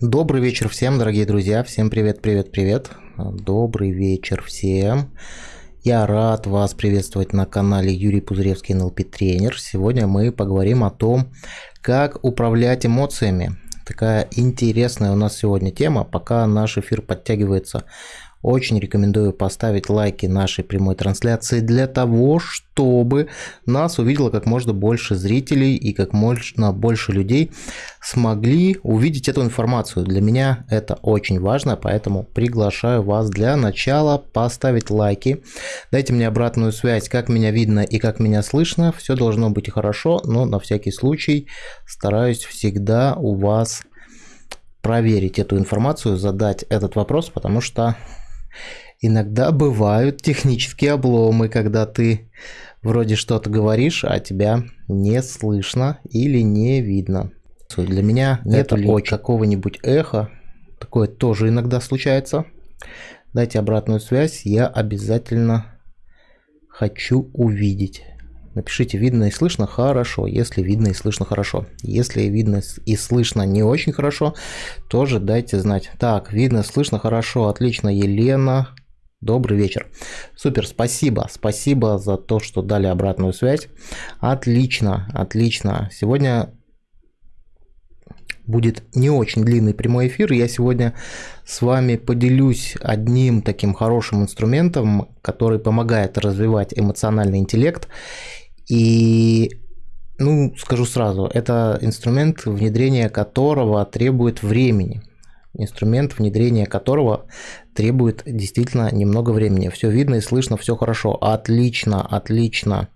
Добрый вечер всем, дорогие друзья. Всем привет, привет, привет. Добрый вечер всем. Я рад вас приветствовать на канале Юрий Пузыревский НЛП тренер. Сегодня мы поговорим о том, как управлять эмоциями. Такая интересная у нас сегодня тема. Пока наш эфир подтягивается очень рекомендую поставить лайки нашей прямой трансляции для того, чтобы нас увидело как можно больше зрителей и как можно больше людей смогли увидеть эту информацию. Для меня это очень важно, поэтому приглашаю вас для начала поставить лайки. Дайте мне обратную связь, как меня видно и как меня слышно. Все должно быть хорошо, но на всякий случай стараюсь всегда у вас проверить эту информацию, задать этот вопрос, потому что Иногда бывают технические обломы, когда ты вроде что-то говоришь, а тебя не слышно или не видно. Для меня нет какого-нибудь эха. Такое тоже иногда случается. Дайте обратную связь, я обязательно хочу увидеть. Напишите видно и слышно хорошо, если видно и слышно хорошо. Если видно и слышно не очень хорошо, тоже дайте знать. Так, видно, слышно хорошо, отлично, Елена. Добрый вечер. Супер, спасибо. Спасибо за то, что дали обратную связь. Отлично, отлично. Сегодня будет не очень длинный прямой эфир. Я сегодня с вами поделюсь одним таким хорошим инструментом, который помогает развивать эмоциональный интеллект и, ну, скажу сразу, это инструмент, внедрение которого требует времени. Инструмент, внедрение которого требует действительно немного времени. Все видно и слышно, все хорошо. Отлично, отлично.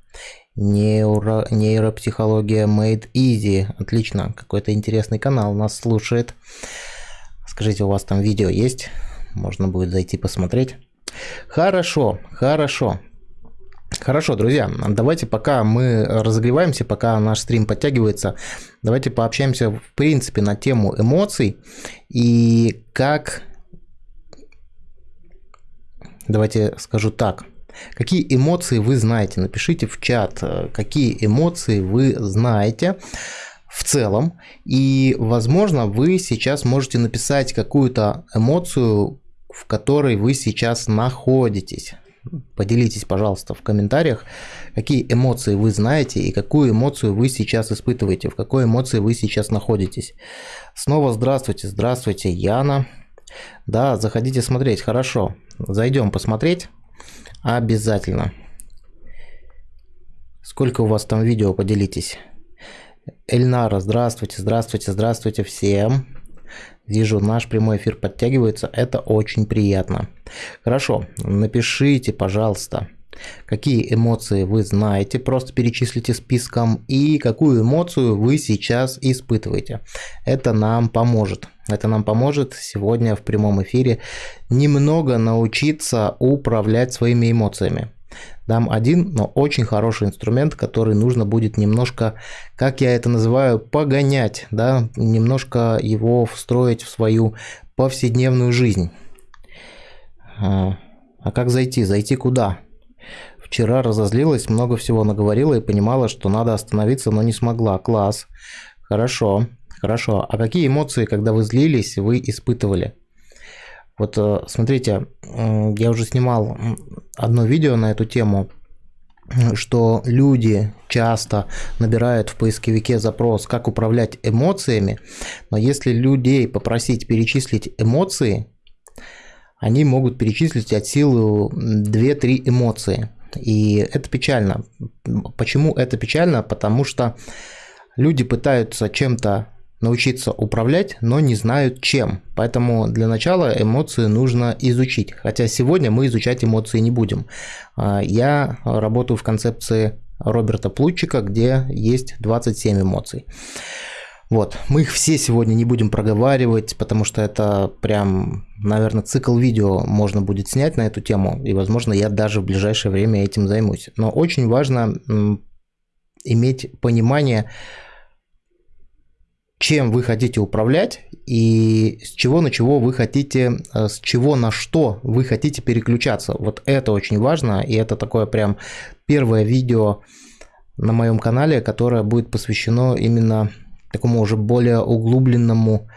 Нейро, нейропсихология made easy. Отлично. Какой-то интересный канал нас слушает. Скажите, у вас там видео есть? Можно будет зайти посмотреть. Хорошо, хорошо. Хорошо, друзья, давайте пока мы разогреваемся, пока наш стрим подтягивается, давайте пообщаемся в принципе на тему эмоций и как... Давайте скажу так. Какие эмоции вы знаете? Напишите в чат, какие эмоции вы знаете в целом. И, возможно, вы сейчас можете написать какую-то эмоцию, в которой вы сейчас находитесь. Поделитесь, пожалуйста, в комментариях, какие эмоции вы знаете и какую эмоцию вы сейчас испытываете, в какой эмоции вы сейчас находитесь. Снова здравствуйте, здравствуйте, Яна. Да, заходите смотреть, хорошо. Зайдем посмотреть обязательно. Сколько у вас там видео, поделитесь. Эльнара, здравствуйте, здравствуйте, здравствуйте всем. Вижу, наш прямой эфир подтягивается, это очень приятно. Хорошо, напишите, пожалуйста, какие эмоции вы знаете, просто перечислите списком и какую эмоцию вы сейчас испытываете. Это нам поможет. Это нам поможет сегодня в прямом эфире немного научиться управлять своими эмоциями дам один, но очень хороший инструмент, который нужно будет немножко, как я это называю, погонять, да, немножко его встроить в свою повседневную жизнь. А, а как зайти? Зайти куда? Вчера разозлилась, много всего наговорила и понимала, что надо остановиться, но не смогла. Класс. Хорошо, хорошо. А какие эмоции, когда вы злились, вы испытывали? Вот э, смотрите, я уже снимал одно видео на эту тему, что люди часто набирают в поисковике запрос «как управлять эмоциями», но если людей попросить перечислить эмоции, они могут перечислить от силы 2-3 эмоции. И это печально. Почему это печально? Потому что люди пытаются чем-то научиться управлять, но не знают чем. Поэтому для начала эмоции нужно изучить. Хотя сегодня мы изучать эмоции не будем. А, я работаю в концепции Роберта Плутчика, где есть 27 эмоций. Вот, мы их все сегодня не будем проговаривать, потому что это прям, наверное, цикл видео можно будет снять на эту тему, и, возможно, я даже в ближайшее время этим займусь. Но очень важно иметь понимание, чем вы хотите управлять и с чего на чего вы хотите, э, с чего на что вы хотите переключаться. Вот это очень важно, и это такое прям первое видео на моем канале, которое будет посвящено именно такому уже более углубленному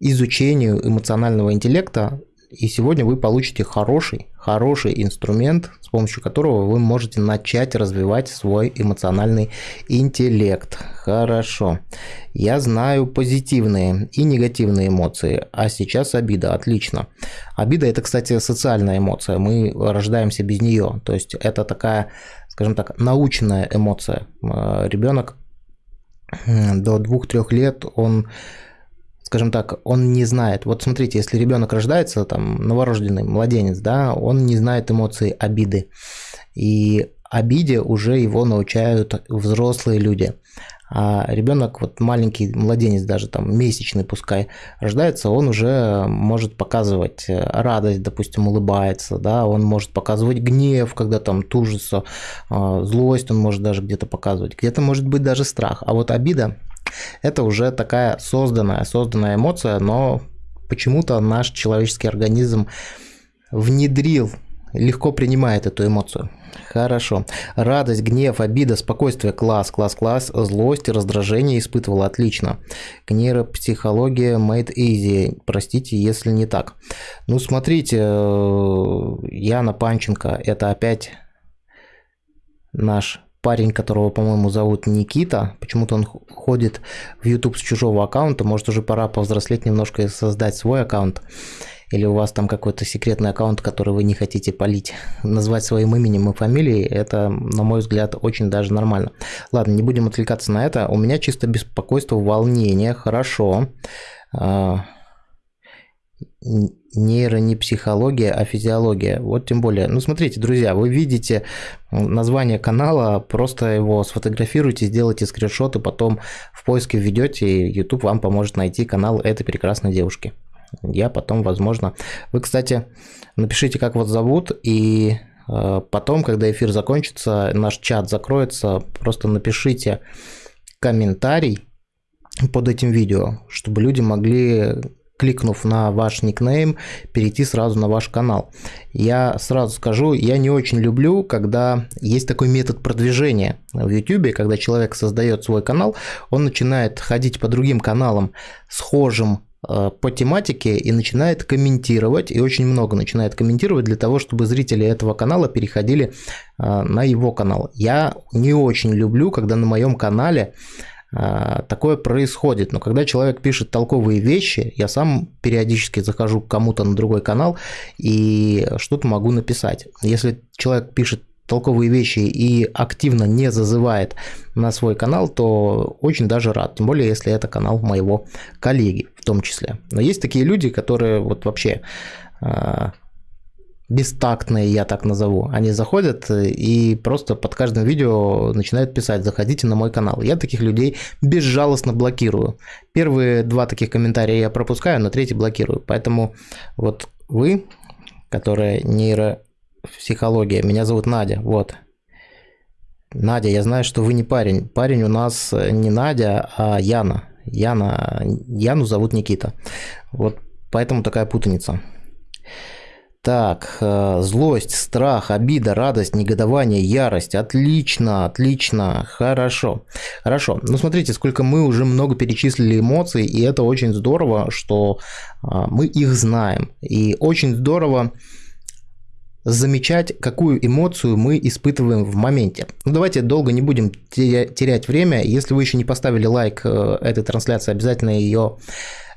изучению эмоционального интеллекта и сегодня вы получите хороший, хороший инструмент, с помощью которого вы можете начать развивать свой эмоциональный интеллект. Хорошо. Я знаю позитивные и негативные эмоции, а сейчас обида. Отлично. Обида это, кстати, социальная эмоция. Мы рождаемся без нее. То есть это такая, скажем так, научная эмоция. Ребенок до двух-трех лет, он скажем так, он не знает. Вот смотрите, если ребенок рождается, там, новорожденный младенец, да, он не знает эмоций обиды. И обиде уже его научают взрослые люди. А ребенок, вот маленький младенец, даже там месячный пускай рождается, он уже может показывать радость, допустим, улыбается, да, он может показывать гнев, когда там тужится, а, злость он может даже где-то показывать, где-то может быть даже страх. А вот обида это уже такая созданная, созданная эмоция, но почему-то наш человеческий организм внедрил, легко принимает эту эмоцию. Хорошо. Радость, гнев, обида, спокойствие, класс, класс, класс, злость, раздражение испытывала, отлично. Нейропсихология made easy, простите, если не так. Ну, смотрите, э, Яна Панченко, это опять наш парень, которого, по-моему, зовут Никита, почему-то он ходит в YouTube с чужого аккаунта, может уже пора повзрослеть немножко и создать свой аккаунт. Или у вас там какой-то секретный аккаунт, который вы не хотите полить. Назвать своим именем и фамилией, это, на мой взгляд, очень даже нормально. Ладно, не будем отвлекаться на это. У меня чисто беспокойство, волнение, хорошо. А, нейро не психология, а физиология. Вот тем более. Ну, смотрите, друзья, вы видите название канала, просто его сфотографируйте, сделайте скриншот и потом в поиске введете, и YouTube вам поможет найти канал этой прекрасной девушки. Я потом, возможно... Вы, кстати, напишите, как вас зовут, и э, потом, когда эфир закончится, наш чат закроется, просто напишите комментарий под этим видео, чтобы люди могли кликнув на ваш никнейм, перейти сразу на ваш канал. Я сразу скажу, я не очень люблю, когда есть такой метод продвижения в YouTube, когда человек создает свой канал, он начинает ходить по другим каналам схожим э, по тематике и начинает комментировать, и очень много начинает комментировать для того, чтобы зрители этого канала переходили э, на его канал. Я не очень люблю, когда на моем канале такое происходит. Но когда человек пишет толковые вещи, я сам периодически захожу к кому-то на другой канал и что-то могу написать. Если человек пишет толковые вещи и активно не зазывает на свой канал, то очень даже рад. Тем более, если это канал моего коллеги в том числе. Но есть такие люди, которые вот вообще а, бестактные, я так назову. Они заходят э, и просто под каждым видео начинают писать «Заходите на мой канал». Я таких людей безжалостно блокирую. Первые два таких комментария я пропускаю, но третий блокирую. Поэтому вот вы, которая нейропсихология, меня зовут Надя, вот. Надя, я знаю, что вы не парень. Парень у нас не Надя, а Яна. Яна, Яну зовут Никита. Вот поэтому такая путаница. Так, э, злость, страх, обида, радость, негодование, ярость. Отлично, отлично, хорошо. Хорошо. Ну, смотрите, сколько мы уже много перечислили эмоций, и это очень здорово, что а, мы их знаем. И очень здорово замечать, какую эмоцию мы испытываем в моменте. Ну, давайте долго не будем терять время. Если вы еще не поставили лайк э, этой трансляции, обязательно ее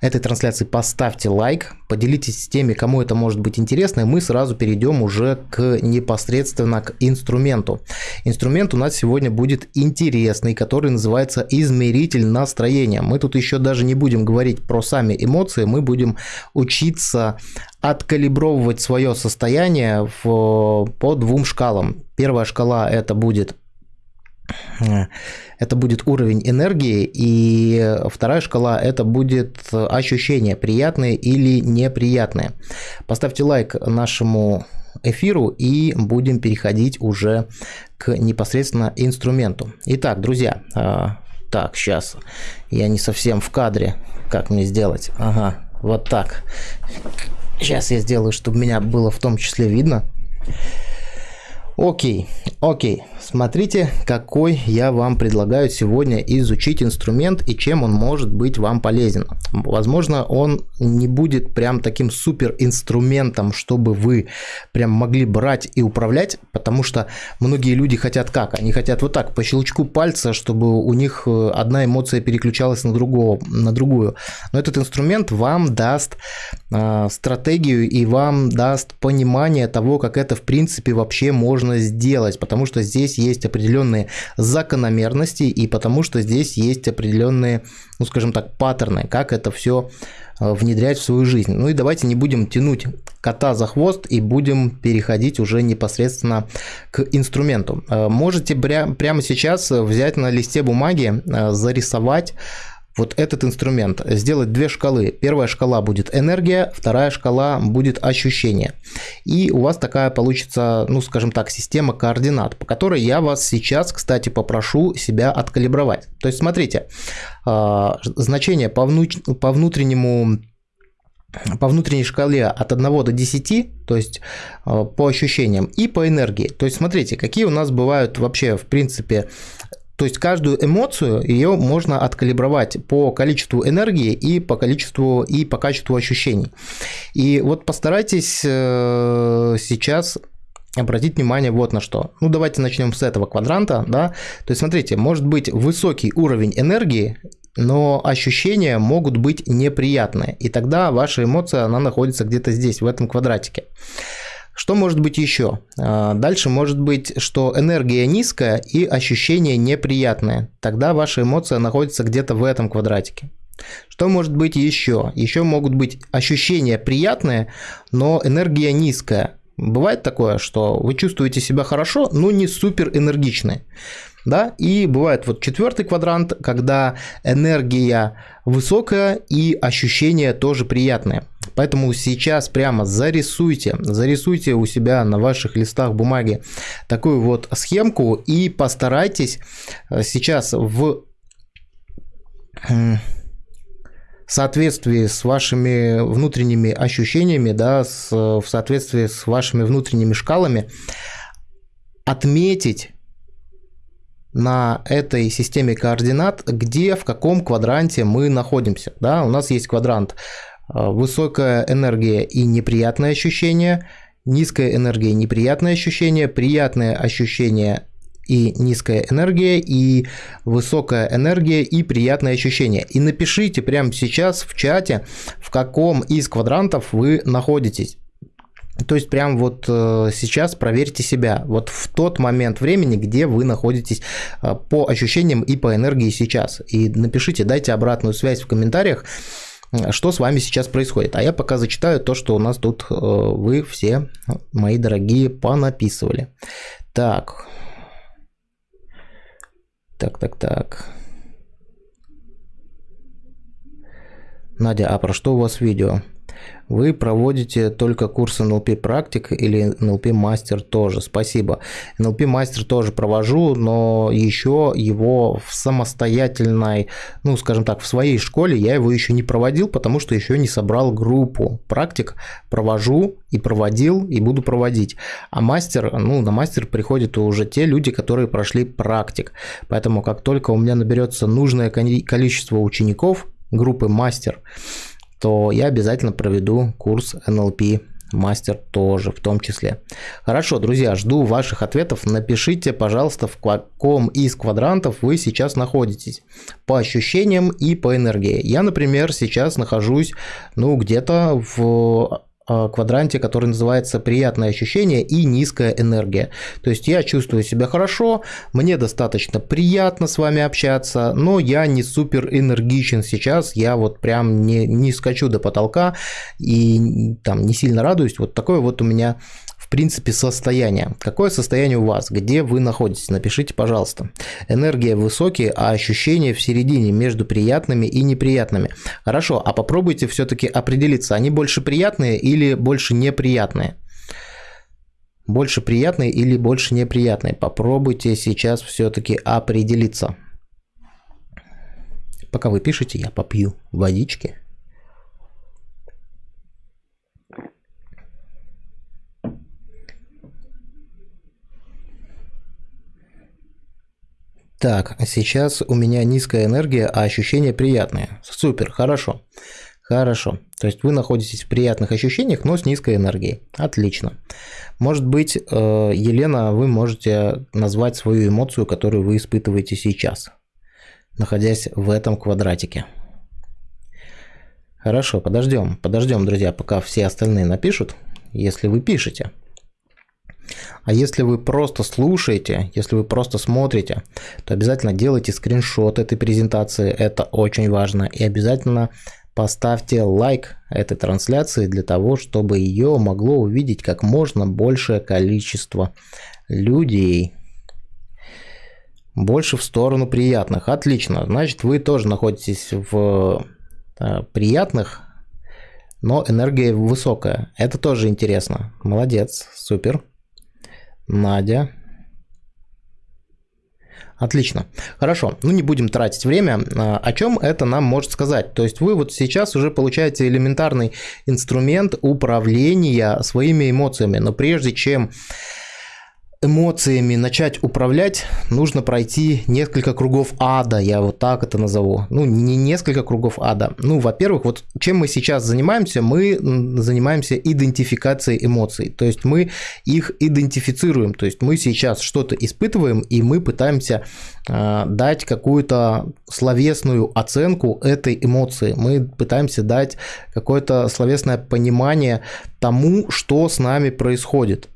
этой трансляции поставьте лайк, поделитесь с теми, кому это может быть интересно, и мы сразу перейдем уже к непосредственно к инструменту. Инструмент у нас сегодня будет интересный, который называется измеритель настроения. Мы тут еще даже не будем говорить про сами эмоции, мы будем учиться откалибровывать свое состояние в, по двум шкалам. Первая шкала это будет это будет уровень энергии, и вторая шкала это будет ощущения, приятные или неприятные. Поставьте лайк нашему эфиру и будем переходить уже к непосредственно инструменту. Итак, друзья, а, так, сейчас я не совсем в кадре, как мне сделать? Ага, вот так. Сейчас я сделаю, чтобы меня было в том числе видно. Окей, окей. Смотрите, какой я вам предлагаю сегодня изучить инструмент и чем он может быть вам полезен. Возможно, он не будет прям таким супер инструментом, чтобы вы прям могли брать и управлять, потому что многие люди хотят как? Они хотят вот так, по щелчку пальца, чтобы у них э, одна эмоция переключалась на, другого, на другую. Но этот инструмент вам даст э, стратегию и вам даст понимание того, как это в принципе вообще можно сделать, потому что здесь есть определенные закономерности и потому что здесь есть определенные, ну скажем так, паттерны, как это все э, внедрять в свою жизнь. Ну и давайте не будем тянуть кота за хвост и будем переходить уже непосредственно к инструменту. Э, можете прямо сейчас взять на листе бумаги, э, зарисовать вот этот инструмент, сделать две шкалы. Первая шкала будет энергия, вторая шкала будет ощущение. И у вас такая получится, ну скажем так, система координат, по которой я вас сейчас, кстати, попрошу себя откалибровать. То есть смотрите, а, значение по, внутреннему по внутренней шкале от 1 до 10, то есть а, по ощущениям, и по энергии. То есть смотрите, какие у нас бывают вообще в принципе то есть каждую эмоцию ее можно откалибровать по количеству энергии и по количеству и по качеству ощущений. И вот постарайтесь э, сейчас обратить внимание вот на что. Ну, давайте начнем с этого квадранта, да. То есть, смотрите, может быть высокий уровень энергии, но ощущения могут быть неприятные. И тогда ваша эмоция, она находится где-то здесь, в этом квадратике. Что может быть еще? А, дальше может быть, что энергия низкая и ощущение неприятное. Тогда ваша эмоция находится где-то в этом квадратике. Что может быть еще? Еще могут быть ощущения приятные, но энергия низкая. Бывает такое, что вы чувствуете себя хорошо, но не супер энергичны. Да? И бывает вот четвертый квадрант, когда энергия высокая и ощущения тоже приятные. Поэтому сейчас прямо зарисуйте, зарисуйте у себя на ваших листах бумаги такую вот схемку и постарайтесь э, сейчас в соответствии с вашими внутренними ощущениями, да, с, в соответствии с вашими внутренними шкалами отметить на этой системе координат, где, в каком квадранте мы находимся. Да? У нас есть квадрант э, высокая энергия и неприятные ощущения, низкая энергия, неприятные ощущения, приятные ощущения и низкая энергия, и высокая энергия, и приятные ощущения. И напишите прямо сейчас в чате, в каком из квадрантов вы находитесь. То есть прям вот э, сейчас проверьте себя, вот в тот момент времени, где вы находитесь э, по ощущениям и по энергии сейчас. И напишите, дайте обратную связь в комментариях, что с вами сейчас происходит. А я пока зачитаю то, что у нас тут э, вы все, мои дорогие, понаписывали. Так. Так, так, так. Надя, а про что у вас видео? Вы проводите только курсы NLP практик или NLP мастер тоже. Спасибо. NLP мастер тоже провожу, но еще его в самостоятельной, ну скажем так, в своей школе я его еще не проводил, потому что еще не собрал группу практик. Провожу и проводил и буду проводить. А мастер, ну на мастер приходят уже те люди, которые прошли практик. Поэтому как только у меня наберется нужное количество учеников группы мастер, то я обязательно проведу курс NLP мастер тоже в том числе. Хорошо, друзья, жду ваших ответов. Напишите, пожалуйста, в каком из квадрантов вы сейчас находитесь по ощущениям и по энергии. Я, например, сейчас нахожусь, ну, где-то в квадранте, который называется «Приятное ощущение и низкая энергия». То есть я чувствую себя хорошо, мне достаточно приятно с вами общаться, но я не супер энергичен сейчас, я вот прям не, не скачу до потолка и там не сильно радуюсь. Вот такое вот у меня принципе, состояние. Какое состояние у вас? Где вы находитесь? Напишите, пожалуйста. Энергия высокие, а ощущения в середине между приятными и неприятными. Хорошо, а попробуйте все-таки определиться, они больше приятные или больше неприятные? Больше приятные или больше неприятные? Попробуйте сейчас все-таки определиться. Пока вы пишете, я попью водички. Так, сейчас у меня низкая энергия, а ощущения приятные. Супер, хорошо. Хорошо. То есть вы находитесь в приятных ощущениях, но с низкой энергией. Отлично. Может быть, э, Елена, вы можете назвать свою эмоцию, которую вы испытываете сейчас, находясь в этом квадратике. Хорошо, подождем. Подождем, друзья, пока все остальные напишут, если вы пишете. А если вы просто слушаете, если вы просто смотрите, то обязательно делайте скриншот этой презентации, это очень важно. И обязательно поставьте лайк этой трансляции для того, чтобы ее могло увидеть как можно большее количество людей. Больше в сторону приятных. Отлично. Значит, вы тоже находитесь в э, приятных, но энергия высокая. Это тоже интересно. Молодец. Супер. Надя. Отлично. Хорошо. Ну, не будем тратить время. А, о чем это нам может сказать? То есть вы вот сейчас уже получаете элементарный инструмент управления своими эмоциями. Но прежде чем эмоциями начать управлять, нужно пройти несколько кругов ада, я вот так это назову. Ну, не несколько кругов ада. Ну, во-первых, вот чем мы сейчас занимаемся, мы занимаемся идентификацией эмоций. То есть мы их идентифицируем. То есть мы сейчас что-то испытываем, и мы пытаемся э, дать какую-то словесную оценку этой эмоции. Мы пытаемся дать какое-то словесное понимание тому, что с нами происходит.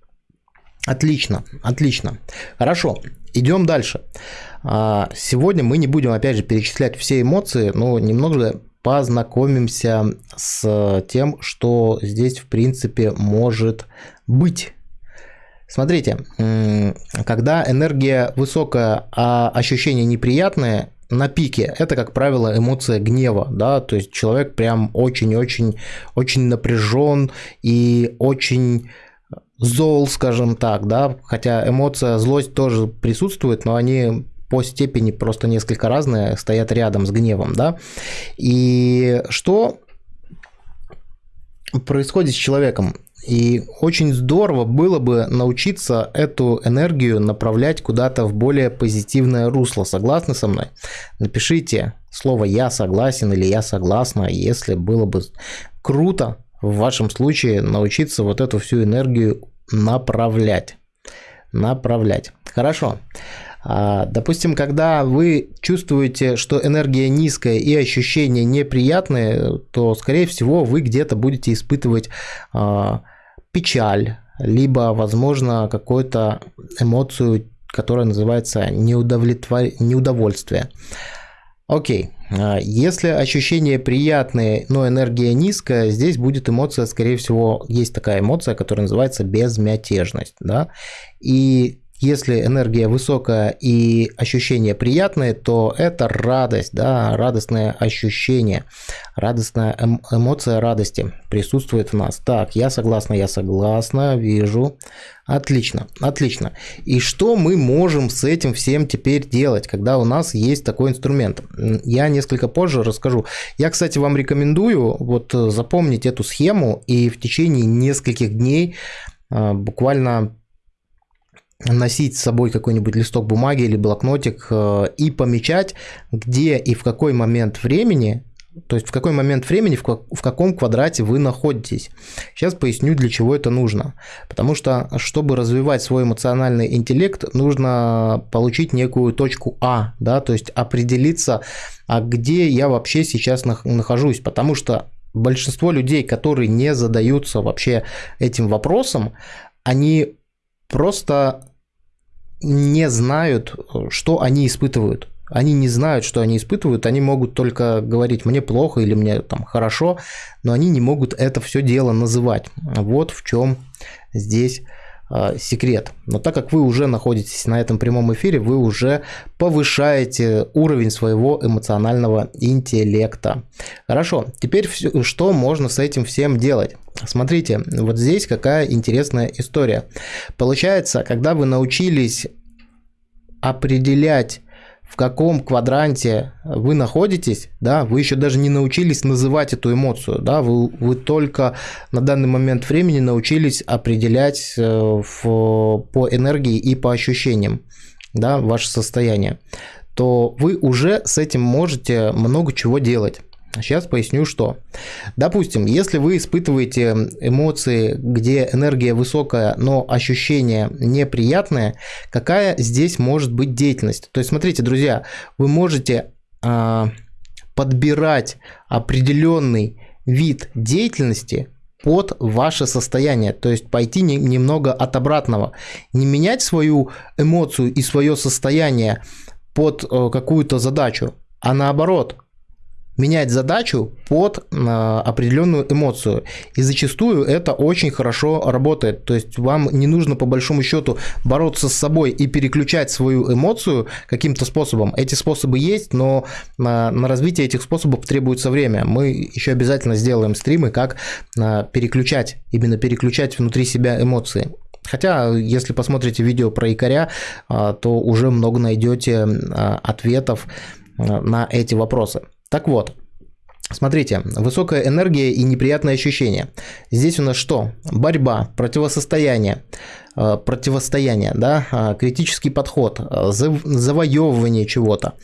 Отлично, отлично. Хорошо, идем дальше. А, сегодня мы не будем, опять же, перечислять все эмоции, но немного познакомимся с тем, что здесь, в принципе, может быть. Смотрите, когда энергия высокая, а ощущения неприятные, на пике это, как правило, эмоция гнева, да, то есть человек прям очень-очень очень напряжен и очень зол, скажем так, да, хотя эмоция злость тоже присутствует, но они по степени просто несколько разные, стоят рядом с гневом, да. И что происходит с человеком? И очень здорово было бы научиться эту энергию направлять куда-то в более позитивное русло. Согласны со мной? Напишите слово «я согласен» или «я согласна», если было бы круто в вашем случае научиться вот эту всю энергию направлять. Направлять. Хорошо. А, допустим, когда вы чувствуете, что энергия низкая и ощущения неприятные, то, скорее всего, вы где-то будете испытывать а, печаль, либо, возможно, какую-то эмоцию, которая называется неудовлетвор... неудовольствие. Окей, а, если ощущения приятные, но энергия низкая, здесь будет эмоция, скорее всего, есть такая эмоция, которая называется безмятежность. Да? И если энергия высокая и ощущения приятные, то это радость, да, радостное ощущение, радостная эм эмоция радости присутствует в нас. Так, я согласна, я согласна, вижу. Отлично, отлично. И что мы можем с этим всем теперь делать, когда у нас есть такой инструмент? Я несколько позже расскажу. Я, кстати, вам рекомендую вот запомнить эту схему и в течение нескольких дней а, буквально носить с собой какой-нибудь листок бумаги или блокнотик э, и помечать, где и в какой момент времени, то есть в какой момент времени, в, в каком квадрате вы находитесь. Сейчас поясню, для чего это нужно. Потому что, чтобы развивать свой эмоциональный интеллект, нужно получить некую точку А, да, то есть определиться, а где я вообще сейчас нахожусь. Потому что большинство людей, которые не задаются вообще этим вопросом, они просто не знают, что они испытывают. Они не знают, что они испытывают, они могут только говорить «мне плохо» или «мне там хорошо», но они не могут это все дело называть. Вот в чем здесь секрет. Но так как вы уже находитесь на этом прямом эфире, вы уже повышаете уровень своего эмоционального интеллекта. Хорошо, теперь что можно с этим всем делать? Смотрите, вот здесь какая интересная история. Получается, когда вы научились определять в каком квадранте вы находитесь, да, вы еще даже не научились называть эту эмоцию, да, вы, вы только на данный момент времени научились определять в, по энергии и по ощущениям, да, ваше состояние. то вы уже с этим можете много чего делать. Сейчас поясню, что. Допустим, если вы испытываете эмоции, где энергия высокая, но ощущение неприятное, какая здесь может быть деятельность? То есть, смотрите, друзья, вы можете э, подбирать определенный вид деятельности под ваше состояние, то есть пойти не, немного от обратного, не менять свою эмоцию и свое состояние под э, какую-то задачу, а наоборот менять задачу под э, определенную эмоцию. И зачастую это очень хорошо работает. То есть вам не нужно по большому счету бороться с собой и переключать свою эмоцию каким-то способом. Эти способы есть, но на, на развитие этих способов требуется время. Мы еще обязательно сделаем стримы, как э, переключать, именно переключать внутри себя эмоции. Хотя, если посмотрите видео про якоря, э, то уже много найдете ответов на эти вопросы. Так вот, Смотрите, высокая энергия и неприятные ощущения. Здесь у нас что? Борьба, противостояние, э, противостояние, да, э, критический подход, э, завоевывание чего-то.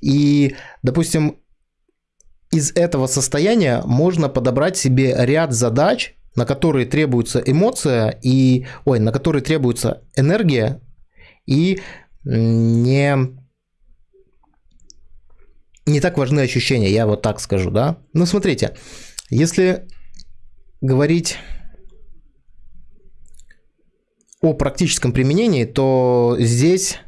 И, допустим, из этого состояния можно подобрать себе ряд задач, на которые требуется эмоция и, ой, на которые требуется энергия и не не так важны ощущения, я вот так скажу, да. Ну, смотрите, если говорить о практическом применении, то здесь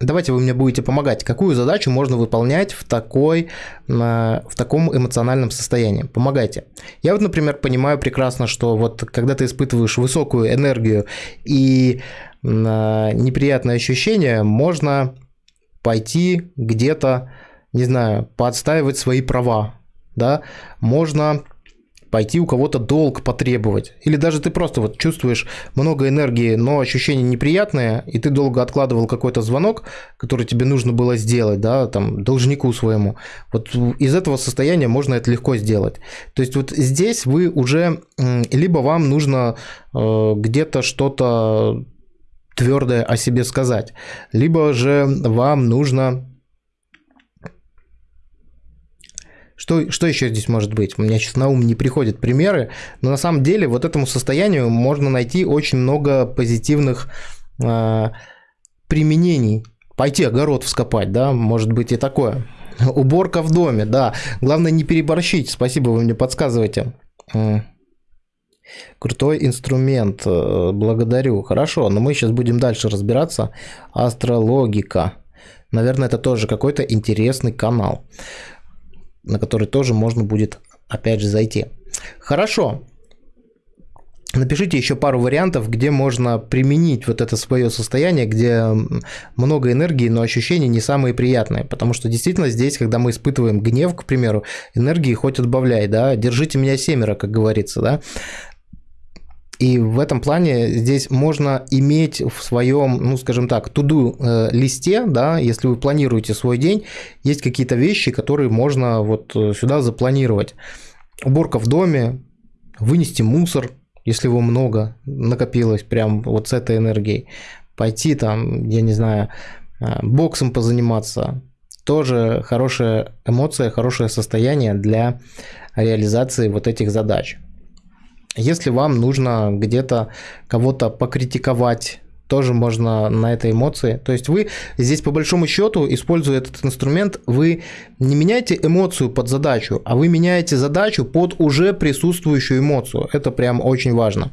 давайте вы мне будете помогать. Какую задачу можно выполнять в, такой, в таком эмоциональном состоянии? Помогайте. Я вот, например, понимаю прекрасно, что вот когда ты испытываешь высокую энергию и неприятные ощущения, можно пойти где-то не знаю, подстаивать свои права, да, можно пойти у кого-то долг потребовать. Или даже ты просто вот чувствуешь много энергии, но ощущение неприятное, и ты долго откладывал какой-то звонок, который тебе нужно было сделать, да, там, должнику своему. Вот из этого состояния можно это легко сделать. То есть вот здесь вы уже, либо вам нужно э, где-то что-то твердое о себе сказать, либо же вам нужно Что, что еще здесь может быть? У меня сейчас на ум не приходят примеры, но на самом деле вот этому состоянию можно найти очень много позитивных э, применений. Пойти огород вскопать, да, может быть и такое. Уборка в доме, да. Главное не переборщить. Спасибо, вы мне подсказываете. Крутой инструмент, э, благодарю. Хорошо, но мы сейчас будем дальше разбираться. Астрологика. Наверное, это тоже какой-то интересный канал на который тоже можно будет опять же зайти. Хорошо. Напишите еще пару вариантов, где можно применить вот это свое состояние, где много энергии, но ощущения не самые приятные. Потому что действительно здесь, когда мы испытываем гнев, к примеру, энергии хоть отбавляй, да, держите меня семеро, как говорится, да. И в этом плане здесь можно иметь в своем, ну, скажем так, туду э, листе, да, если вы планируете свой день, есть какие-то вещи, которые можно вот э, сюда запланировать. Уборка в доме, вынести мусор, если его много накопилось прям вот с этой энергией. Пойти там, я не знаю, э, боксом позаниматься. Тоже хорошая эмоция, хорошее состояние для реализации вот этих задач. Если вам нужно где-то кого-то покритиковать, тоже можно на этой эмоции. То есть вы здесь по большому счету, используя этот инструмент, вы не меняете эмоцию под задачу, а вы меняете задачу под уже присутствующую эмоцию. Это прям очень важно.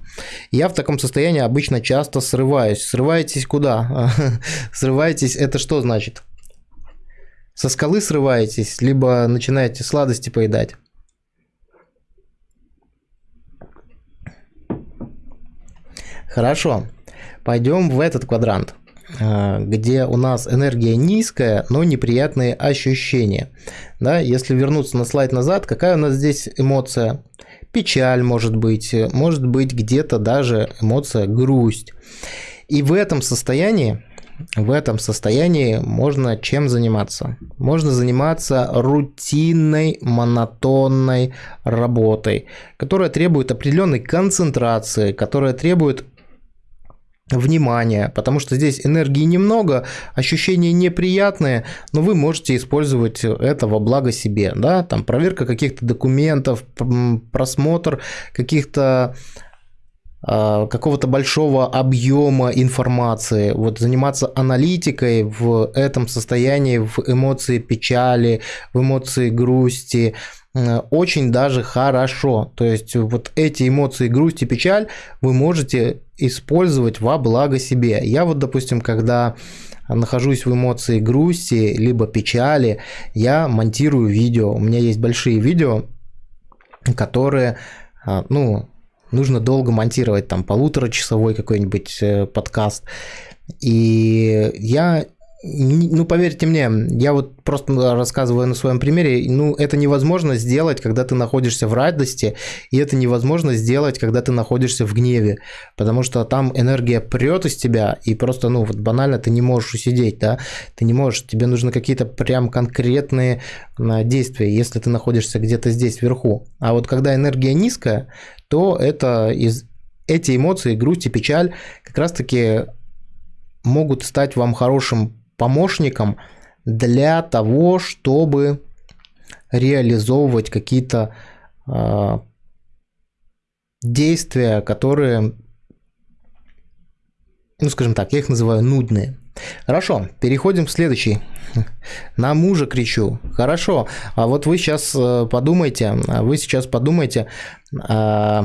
Я в таком состоянии обычно часто срываюсь. Срываетесь куда? Срываетесь, это что значит? Со скалы срываетесь, либо начинаете сладости поедать. Хорошо, пойдем в этот квадрант, а, где у нас энергия низкая, но неприятные ощущения. Да, если вернуться на слайд назад, какая у нас здесь эмоция? Печаль может быть, может быть где-то даже эмоция грусть. И в этом состоянии в этом состоянии можно чем заниматься? Можно заниматься рутинной, монотонной работой, которая требует определенной концентрации, которая требует внимание, потому что здесь энергии немного, ощущения неприятные, но вы можете использовать это во благо себе, да, там проверка каких-то документов, просмотр каких-то а, какого-то большого объема информации, вот заниматься аналитикой в этом состоянии, в эмоции печали, в эмоции грусти, очень даже хорошо. То есть вот эти эмоции грусть и печаль вы можете использовать во благо себе. Я вот, допустим, когда нахожусь в эмоции грусти либо печали, я монтирую видео. У меня есть большие видео, которые, а, ну, нужно долго монтировать, там, полуторачасовой какой-нибудь э, подкаст. И я ну, поверьте мне, я вот просто рассказываю на своем примере, ну, это невозможно сделать, когда ты находишься в радости, и это невозможно сделать, когда ты находишься в гневе, потому что там энергия прет из тебя, и просто, ну, вот банально ты не можешь усидеть, да, ты не можешь, тебе нужны какие-то прям конкретные а, действия, если ты находишься где-то здесь вверху. А вот когда энергия низкая, то это из эти эмоции, грусть и печаль как раз-таки могут стать вам хорошим помощником для того, чтобы реализовывать какие-то э, действия, которые, ну скажем так, я их называю нудные. Хорошо, переходим к следующей. На мужа кричу. Хорошо, а вот вы сейчас э, подумайте, вы сейчас подумайте, э,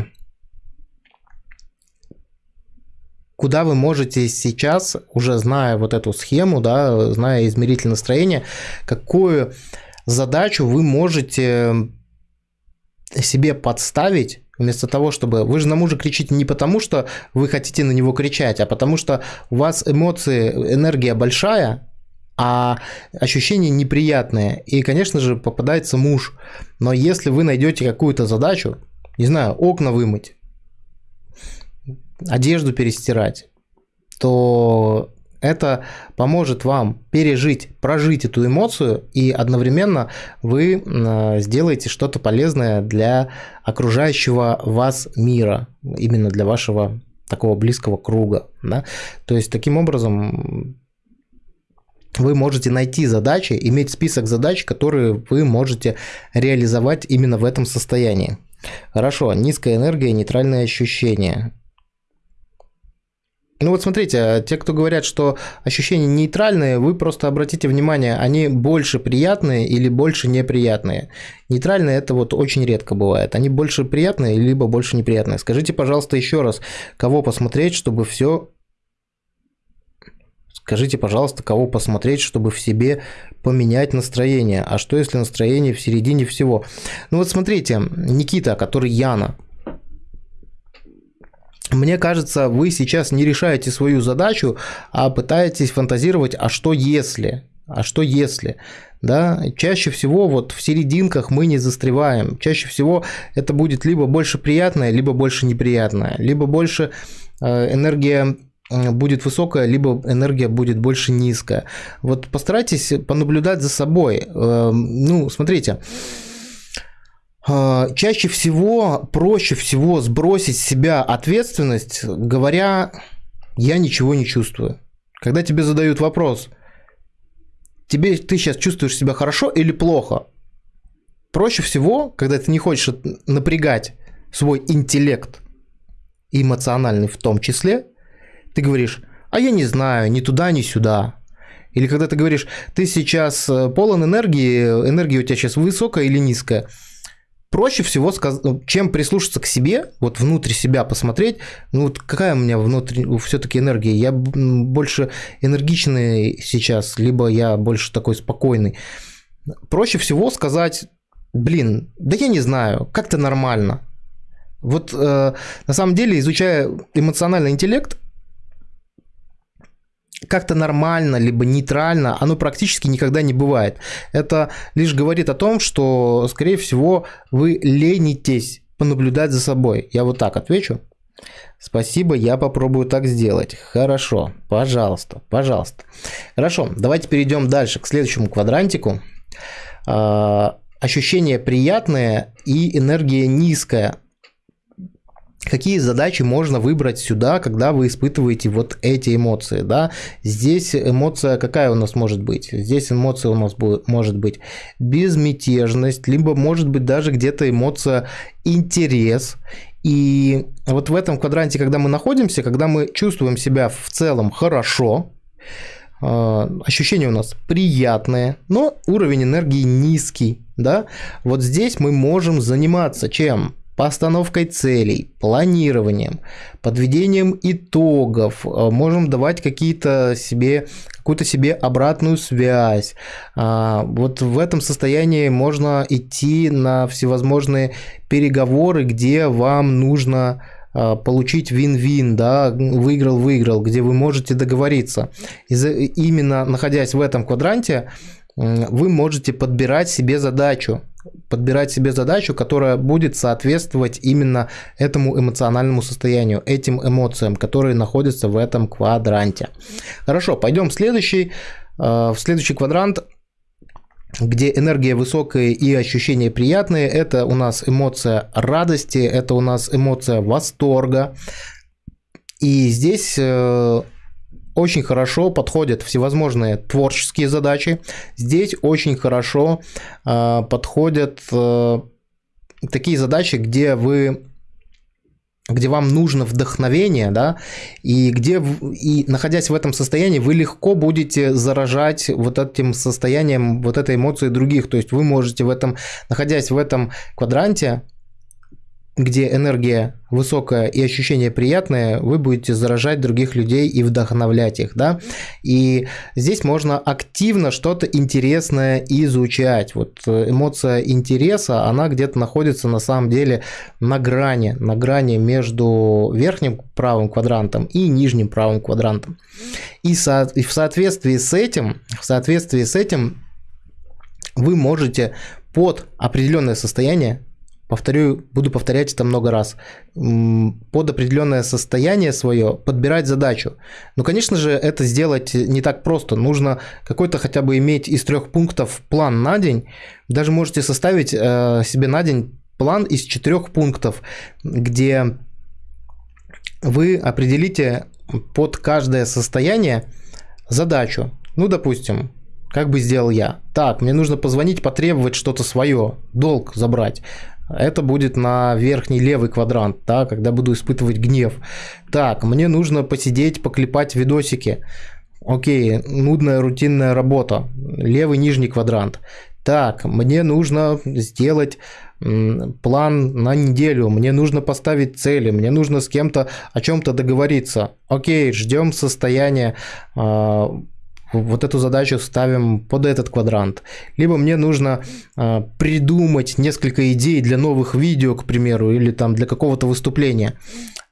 куда вы можете сейчас, уже зная вот эту схему, да, зная измеритель настроения, какую задачу вы можете себе подставить Вместо того, чтобы... Вы же на мужа кричите не потому, что вы хотите на него кричать, а потому что у вас эмоции, энергия большая, а ощущения неприятные. И, конечно же, попадается муж. Но если вы найдете какую-то задачу, не знаю, окна вымыть, одежду перестирать, то это поможет вам пережить, прожить эту эмоцию, и одновременно вы сделаете что-то полезное для окружающего вас мира, именно для вашего такого близкого круга. Да? То есть таким образом вы можете найти задачи, иметь список задач, которые вы можете реализовать именно в этом состоянии. Хорошо, низкая энергия, нейтральные ощущения. Ну вот смотрите, а те, кто говорят, что ощущения нейтральные, вы просто обратите внимание, они больше приятные или больше неприятные. Нейтральные это вот очень редко бывает. Они больше приятные, либо больше неприятные. Скажите, пожалуйста, еще раз, кого посмотреть, чтобы все... Скажите, пожалуйста, кого посмотреть, чтобы в себе поменять настроение. А что если настроение в середине всего? Ну вот смотрите, Никита, который Яна, мне кажется, вы сейчас не решаете свою задачу, а пытаетесь фантазировать, а что если? А что если? Да, чаще всего вот в серединках мы не застреваем. Чаще всего это будет либо больше приятное, либо больше неприятное, либо больше э, энергия будет высокая, либо энергия будет больше низкая. Вот постарайтесь понаблюдать за собой. Э, ну, смотрите, чаще всего, проще всего сбросить с себя ответственность, говоря, я ничего не чувствую. Когда тебе задают вопрос, тебе ты сейчас чувствуешь себя хорошо или плохо? Проще всего, когда ты не хочешь напрягать свой интеллект, эмоциональный в том числе, ты говоришь, а я не знаю, ни туда, ни сюда. Или когда ты говоришь, ты сейчас э, полон энергии, энергия у тебя сейчас высокая или низкая – проще всего, сказ... Ну, чем прислушаться к себе, вот внутрь себя посмотреть, ну вот какая у меня внутри все-таки энергия, я больше энергичный сейчас, либо я больше такой спокойный. Проще всего сказать, блин, да я не знаю, как-то нормально. Вот э, на самом деле, изучая эмоциональный интеллект, как-то нормально, либо нейтрально, оно практически никогда не бывает. Это лишь говорит о том, что, скорее всего, вы ленитесь понаблюдать за собой. Я вот так отвечу. Спасибо, я попробую так сделать. Хорошо, пожалуйста, пожалуйста. Хорошо, давайте перейдем дальше к следующему квадрантику. А, ощущение приятное и энергия низкая. Какие задачи можно выбрать сюда, когда вы испытываете вот эти эмоции, да. Здесь эмоция какая у нас может быть? Здесь эмоция у нас будет, может быть безмятежность, либо может быть даже где-то эмоция интерес. И вот в этом квадранте, когда мы находимся, когда мы чувствуем себя в целом хорошо, э, ощущения у нас приятные, но уровень энергии низкий, да, вот здесь мы можем заниматься чем? Постановкой целей, планированием, подведением итогов, э, можем давать какие-то себе, какую-то себе обратную связь. А, вот в этом состоянии можно идти на всевозможные переговоры, где вам нужно а, получить вин-вин, да, выиграл-выиграл, где вы можете договориться. И именно находясь в этом квадранте, вы можете подбирать себе задачу, подбирать себе задачу, которая будет соответствовать именно этому эмоциональному состоянию, этим эмоциям, которые находятся в этом квадранте. Хорошо, пойдем в следующий, э, в следующий квадрант где энергия высокая и ощущения приятные, это у нас эмоция радости, это у нас эмоция восторга. И здесь э, очень хорошо подходят всевозможные творческие задачи. Здесь очень хорошо э, подходят э, такие задачи, где вы где вам нужно вдохновение, да, и где, и находясь в этом состоянии, вы легко будете заражать вот этим состоянием, вот этой эмоцией других, то есть вы можете в этом, находясь в этом квадранте, где энергия высокая и ощущения приятные, вы будете заражать других людей и вдохновлять их, да. И здесь можно активно что-то интересное изучать. Вот э, эмоция интереса, она где-то находится на самом деле на грани, на грани между верхним правым квадрантом и нижним правым квадрантом. И, со, и в соответствии с этим, в соответствии с этим вы можете под определенное состояние повторю, буду повторять это много раз, под определенное состояние свое подбирать задачу. Но, конечно же, это сделать не так просто. Нужно какой-то хотя бы иметь из трех пунктов план на день. Даже можете составить э, себе на день план из четырех пунктов, где вы определите под каждое состояние задачу. Ну, допустим, как бы сделал я? Так, мне нужно позвонить, потребовать что-то свое, долг забрать. Это будет на верхний левый квадрант, да, когда буду испытывать гнев. Так, мне нужно посидеть, поклепать видосики. Окей, нудная рутинная работа. Левый нижний квадрант. Так, мне нужно сделать план на неделю, мне нужно поставить цели, мне нужно с кем-то о чем-то договориться. Окей, ждем состояния а, вот эту задачу ставим под этот квадрант. Либо мне нужно э, придумать несколько идей для новых видео, к примеру, или там для какого-то выступления.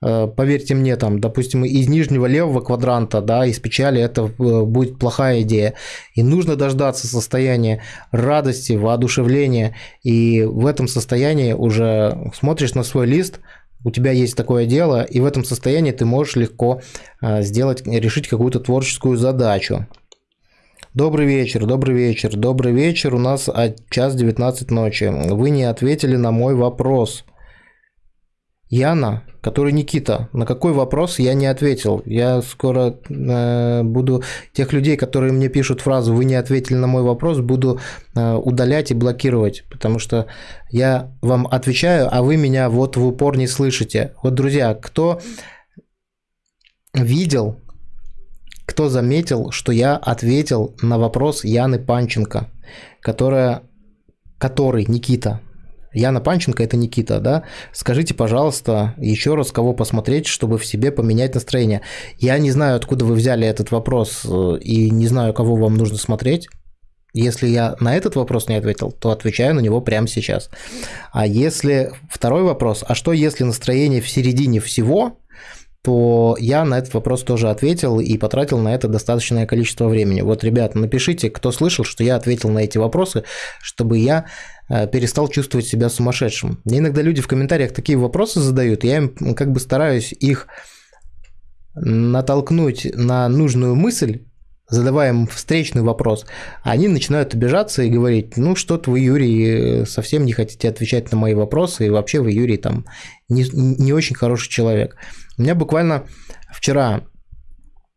Э, поверьте мне, там, допустим, из нижнего левого квадранта, да, из печали это э, будет плохая идея. И нужно дождаться состояния радости, воодушевления. И в этом состоянии уже смотришь на свой лист, у тебя есть такое дело, и в этом состоянии ты можешь легко сделать, решить какую-то творческую задачу. Добрый вечер, добрый вечер, добрый вечер. У нас час 19 ночи. Вы не ответили на мой вопрос. Яна, который Никита, на какой вопрос я не ответил? Я скоро э, буду тех людей, которые мне пишут фразу «Вы не ответили на мой вопрос», буду э, удалять и блокировать, потому что я вам отвечаю, а вы меня вот в упор не слышите. Вот, друзья, кто видел кто заметил, что я ответил на вопрос Яны Панченко, которая, который, Никита, Яна Панченко это Никита, да? Скажите, пожалуйста, еще раз, кого посмотреть, чтобы в себе поменять настроение. Я не знаю, откуда вы взяли этот вопрос э, и не знаю, кого вам нужно смотреть. Если я на этот вопрос не ответил, то отвечаю на него прямо сейчас. А если второй вопрос, а что если настроение в середине всего, то я на этот вопрос тоже ответил и потратил на это достаточное количество времени. Вот, ребята, напишите, кто слышал, что я ответил на эти вопросы, чтобы я э, перестал чувствовать себя сумасшедшим. Иногда люди в комментариях такие вопросы задают, я им как бы стараюсь их натолкнуть на нужную мысль, задавая им встречный вопрос, они начинают обижаться и говорить, ну что-то вы, Юрий, совсем не хотите отвечать на мои вопросы, и вообще вы, Юрий, там не, не очень хороший человек. У меня буквально вчера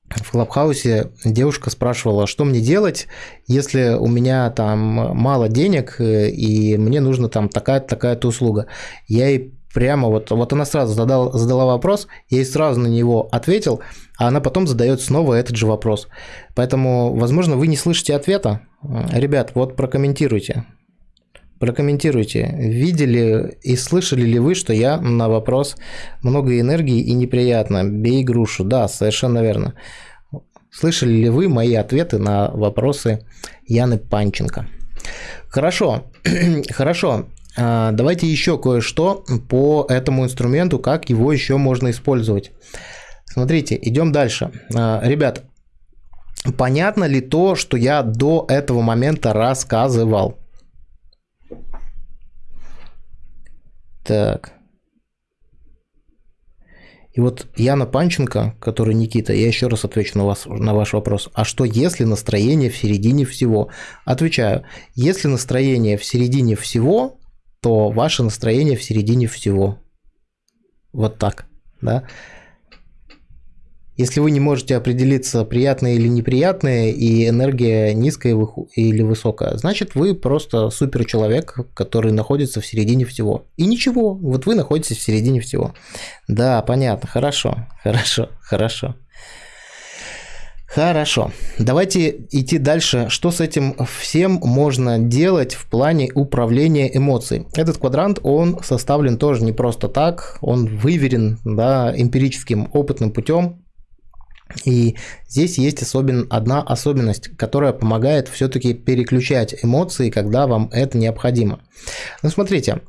в Клабхаусе девушка спрашивала, что мне делать, если у меня там мало денег и мне нужна там такая-то такая услуга. Я ей прямо вот, вот она сразу задала, задала вопрос, я ей сразу на него ответил, а она потом задает снова этот же вопрос. Поэтому, возможно, вы не слышите ответа. Ребят, вот прокомментируйте. Прокомментируйте, видели и слышали ли вы, что я на вопрос много энергии и неприятно, бей грушу. Да, совершенно верно. Слышали ли вы мои ответы на вопросы Яны Панченко? Хорошо, хорошо. А, давайте еще кое-что по этому инструменту, как его еще можно использовать. Смотрите, идем дальше. А, ребят, понятно ли то, что я до этого момента рассказывал? Так. И вот Яна Панченко, который Никита, я еще раз отвечу на, вас, на ваш вопрос. А что если настроение в середине всего? Отвечаю, если настроение в середине всего, то ваше настроение в середине всего. Вот так, да. Если вы не можете определиться, приятное или неприятное, и энергия низкая или высокая, значит вы просто супер человек, который находится в середине всего. И ничего, вот вы находитесь в середине всего. Да, понятно, хорошо, хорошо, хорошо. Хорошо, давайте идти дальше. Что с этим всем можно делать в плане управления эмоций? Этот квадрант, он составлен тоже не просто так, он выверен да, эмпирическим опытным путем. И здесь есть особен, одна особенность, которая помогает все-таки переключать эмоции, когда вам это необходимо. Ну, смотрите,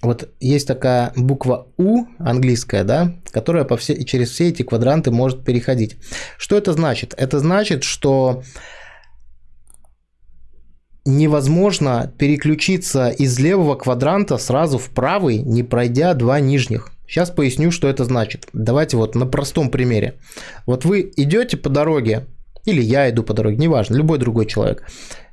вот есть такая буква У английская, да, которая по все, через все эти квадранты может переходить. Что это значит? Это значит, что невозможно переключиться из левого квадранта сразу в правый, не пройдя два нижних. Сейчас поясню, что это значит. Давайте вот на простом примере. Вот вы идете по дороге, или я иду по дороге, неважно, любой другой человек.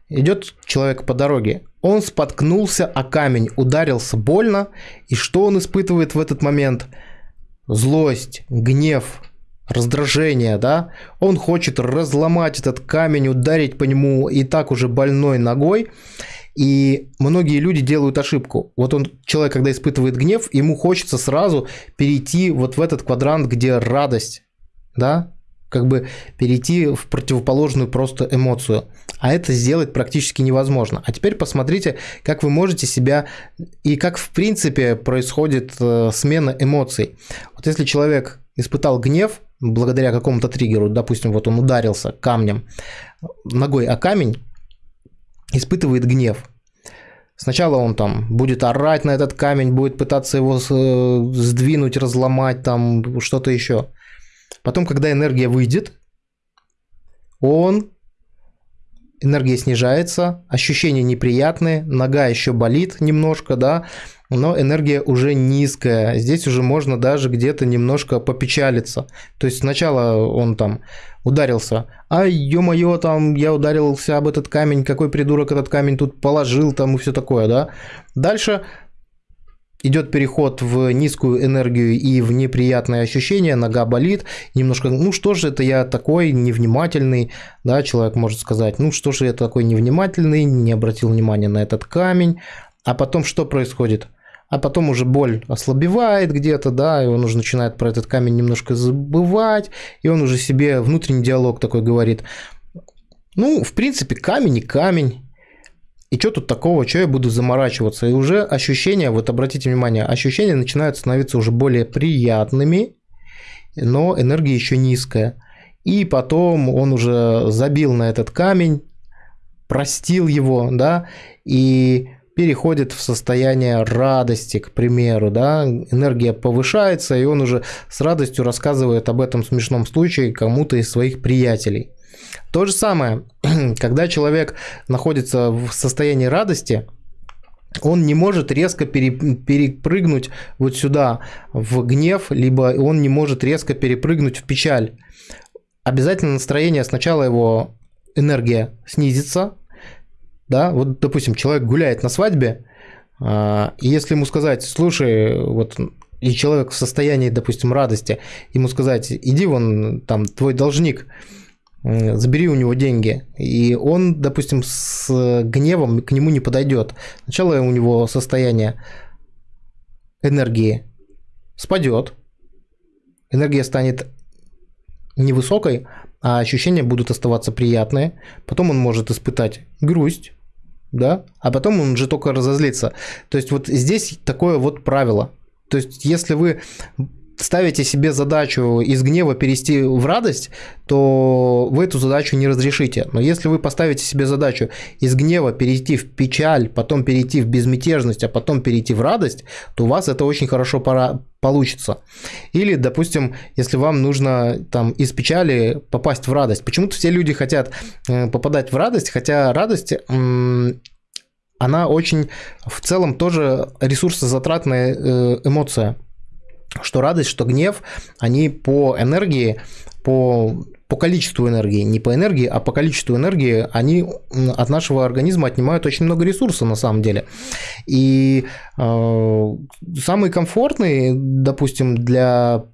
Идет человек по дороге, он споткнулся о камень, ударился больно, и что он испытывает в этот момент? Злость, гнев, раздражение, да? Он хочет разломать этот камень, ударить по нему и так уже больной ногой. И многие люди делают ошибку. Вот он, человек, когда испытывает гнев, ему хочется сразу перейти вот в этот квадрант, где радость, да, как бы перейти в противоположную просто эмоцию. А это сделать практически невозможно. А теперь посмотрите, как вы можете себя и как в принципе происходит э, смена эмоций. Вот если человек испытал гнев благодаря какому-то триггеру, допустим, вот он ударился камнем ногой о камень, испытывает гнев. Сначала он там будет орать на этот камень, будет пытаться его э, сдвинуть, разломать, там что-то еще. Потом, когда энергия выйдет, он энергия снижается, ощущения неприятные, нога еще болит немножко, да, но энергия уже низкая. Здесь уже можно даже где-то немножко попечалиться. То есть сначала он там ударился, а ё-моё, там я ударился об этот камень, какой придурок этот камень тут положил, там и все такое, да. Дальше идет переход в низкую энергию и в неприятные ощущения, нога болит, немножко, ну что же это я такой невнимательный, да, человек может сказать, ну что же я такой невнимательный, не обратил внимания на этот камень, а потом что происходит? А потом уже боль ослабевает где-то, да, и он уже начинает про этот камень немножко забывать, и он уже себе внутренний диалог такой говорит, ну, в принципе, камень и камень, и что тут такого, что я буду заморачиваться? И уже ощущения, вот обратите внимание, ощущения начинают становиться уже более приятными, но энергия еще низкая. И потом он уже забил на этот камень, простил его, да, и переходит в состояние радости, к примеру, да, энергия повышается, и он уже с радостью рассказывает об этом смешном случае кому-то из своих приятелей. То же самое, когда человек находится в состоянии радости, он не может резко перепрыгнуть вот сюда в гнев, либо он не может резко перепрыгнуть в печаль. Обязательно настроение сначала его энергия снизится, да, вот, допустим, человек гуляет на свадьбе, а, и если ему сказать, слушай, вот и человек в состоянии, допустим, радости, ему сказать, иди вон, там, твой должник, забери у него деньги. И он, допустим, с гневом к нему не подойдет. Сначала у него состояние энергии спадет, энергия станет невысокой, а ощущения будут оставаться приятные. Потом он может испытать грусть, да, а потом он же только разозлится. То есть вот здесь такое вот правило. То есть если вы ставите себе задачу из гнева перейти в радость, то вы эту задачу не разрешите. Но если вы поставите себе задачу из гнева перейти в печаль, потом перейти в безмятежность, а потом перейти в радость, то у вас это очень хорошо получится. Или, допустим, если вам нужно там из печали попасть в радость. Почему-то все люди хотят э, попадать в радость, хотя радость она очень в целом тоже ресурсозатратная э, эмоция что радость, что гнев, они по энергии, по, по количеству энергии, не по энергии, а по количеству энергии, они от нашего организма отнимают очень много ресурсов на самом деле. И э, самые комфортные, допустим, для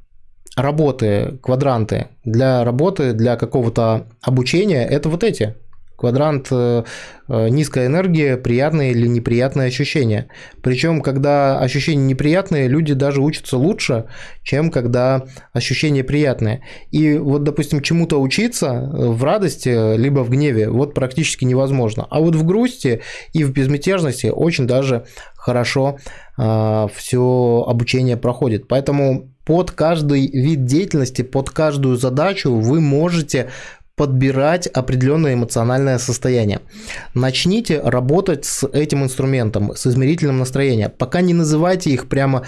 работы квадранты, для работы, для какого-то обучения, это вот эти Квадрант э, э, низкая энергия, приятные или неприятные ощущения. Причем, когда ощущения неприятные, люди даже учатся лучше, чем когда ощущения приятные. И вот, допустим, чему-то учиться в радости, либо в гневе, вот практически невозможно. А вот в грусти и в безмятежности очень даже хорошо э, все обучение проходит. Поэтому под каждый вид деятельности, под каждую задачу вы можете подбирать определенное эмоциональное состояние. Начните работать с этим инструментом, с измерителем настроения. Пока не называйте их прямо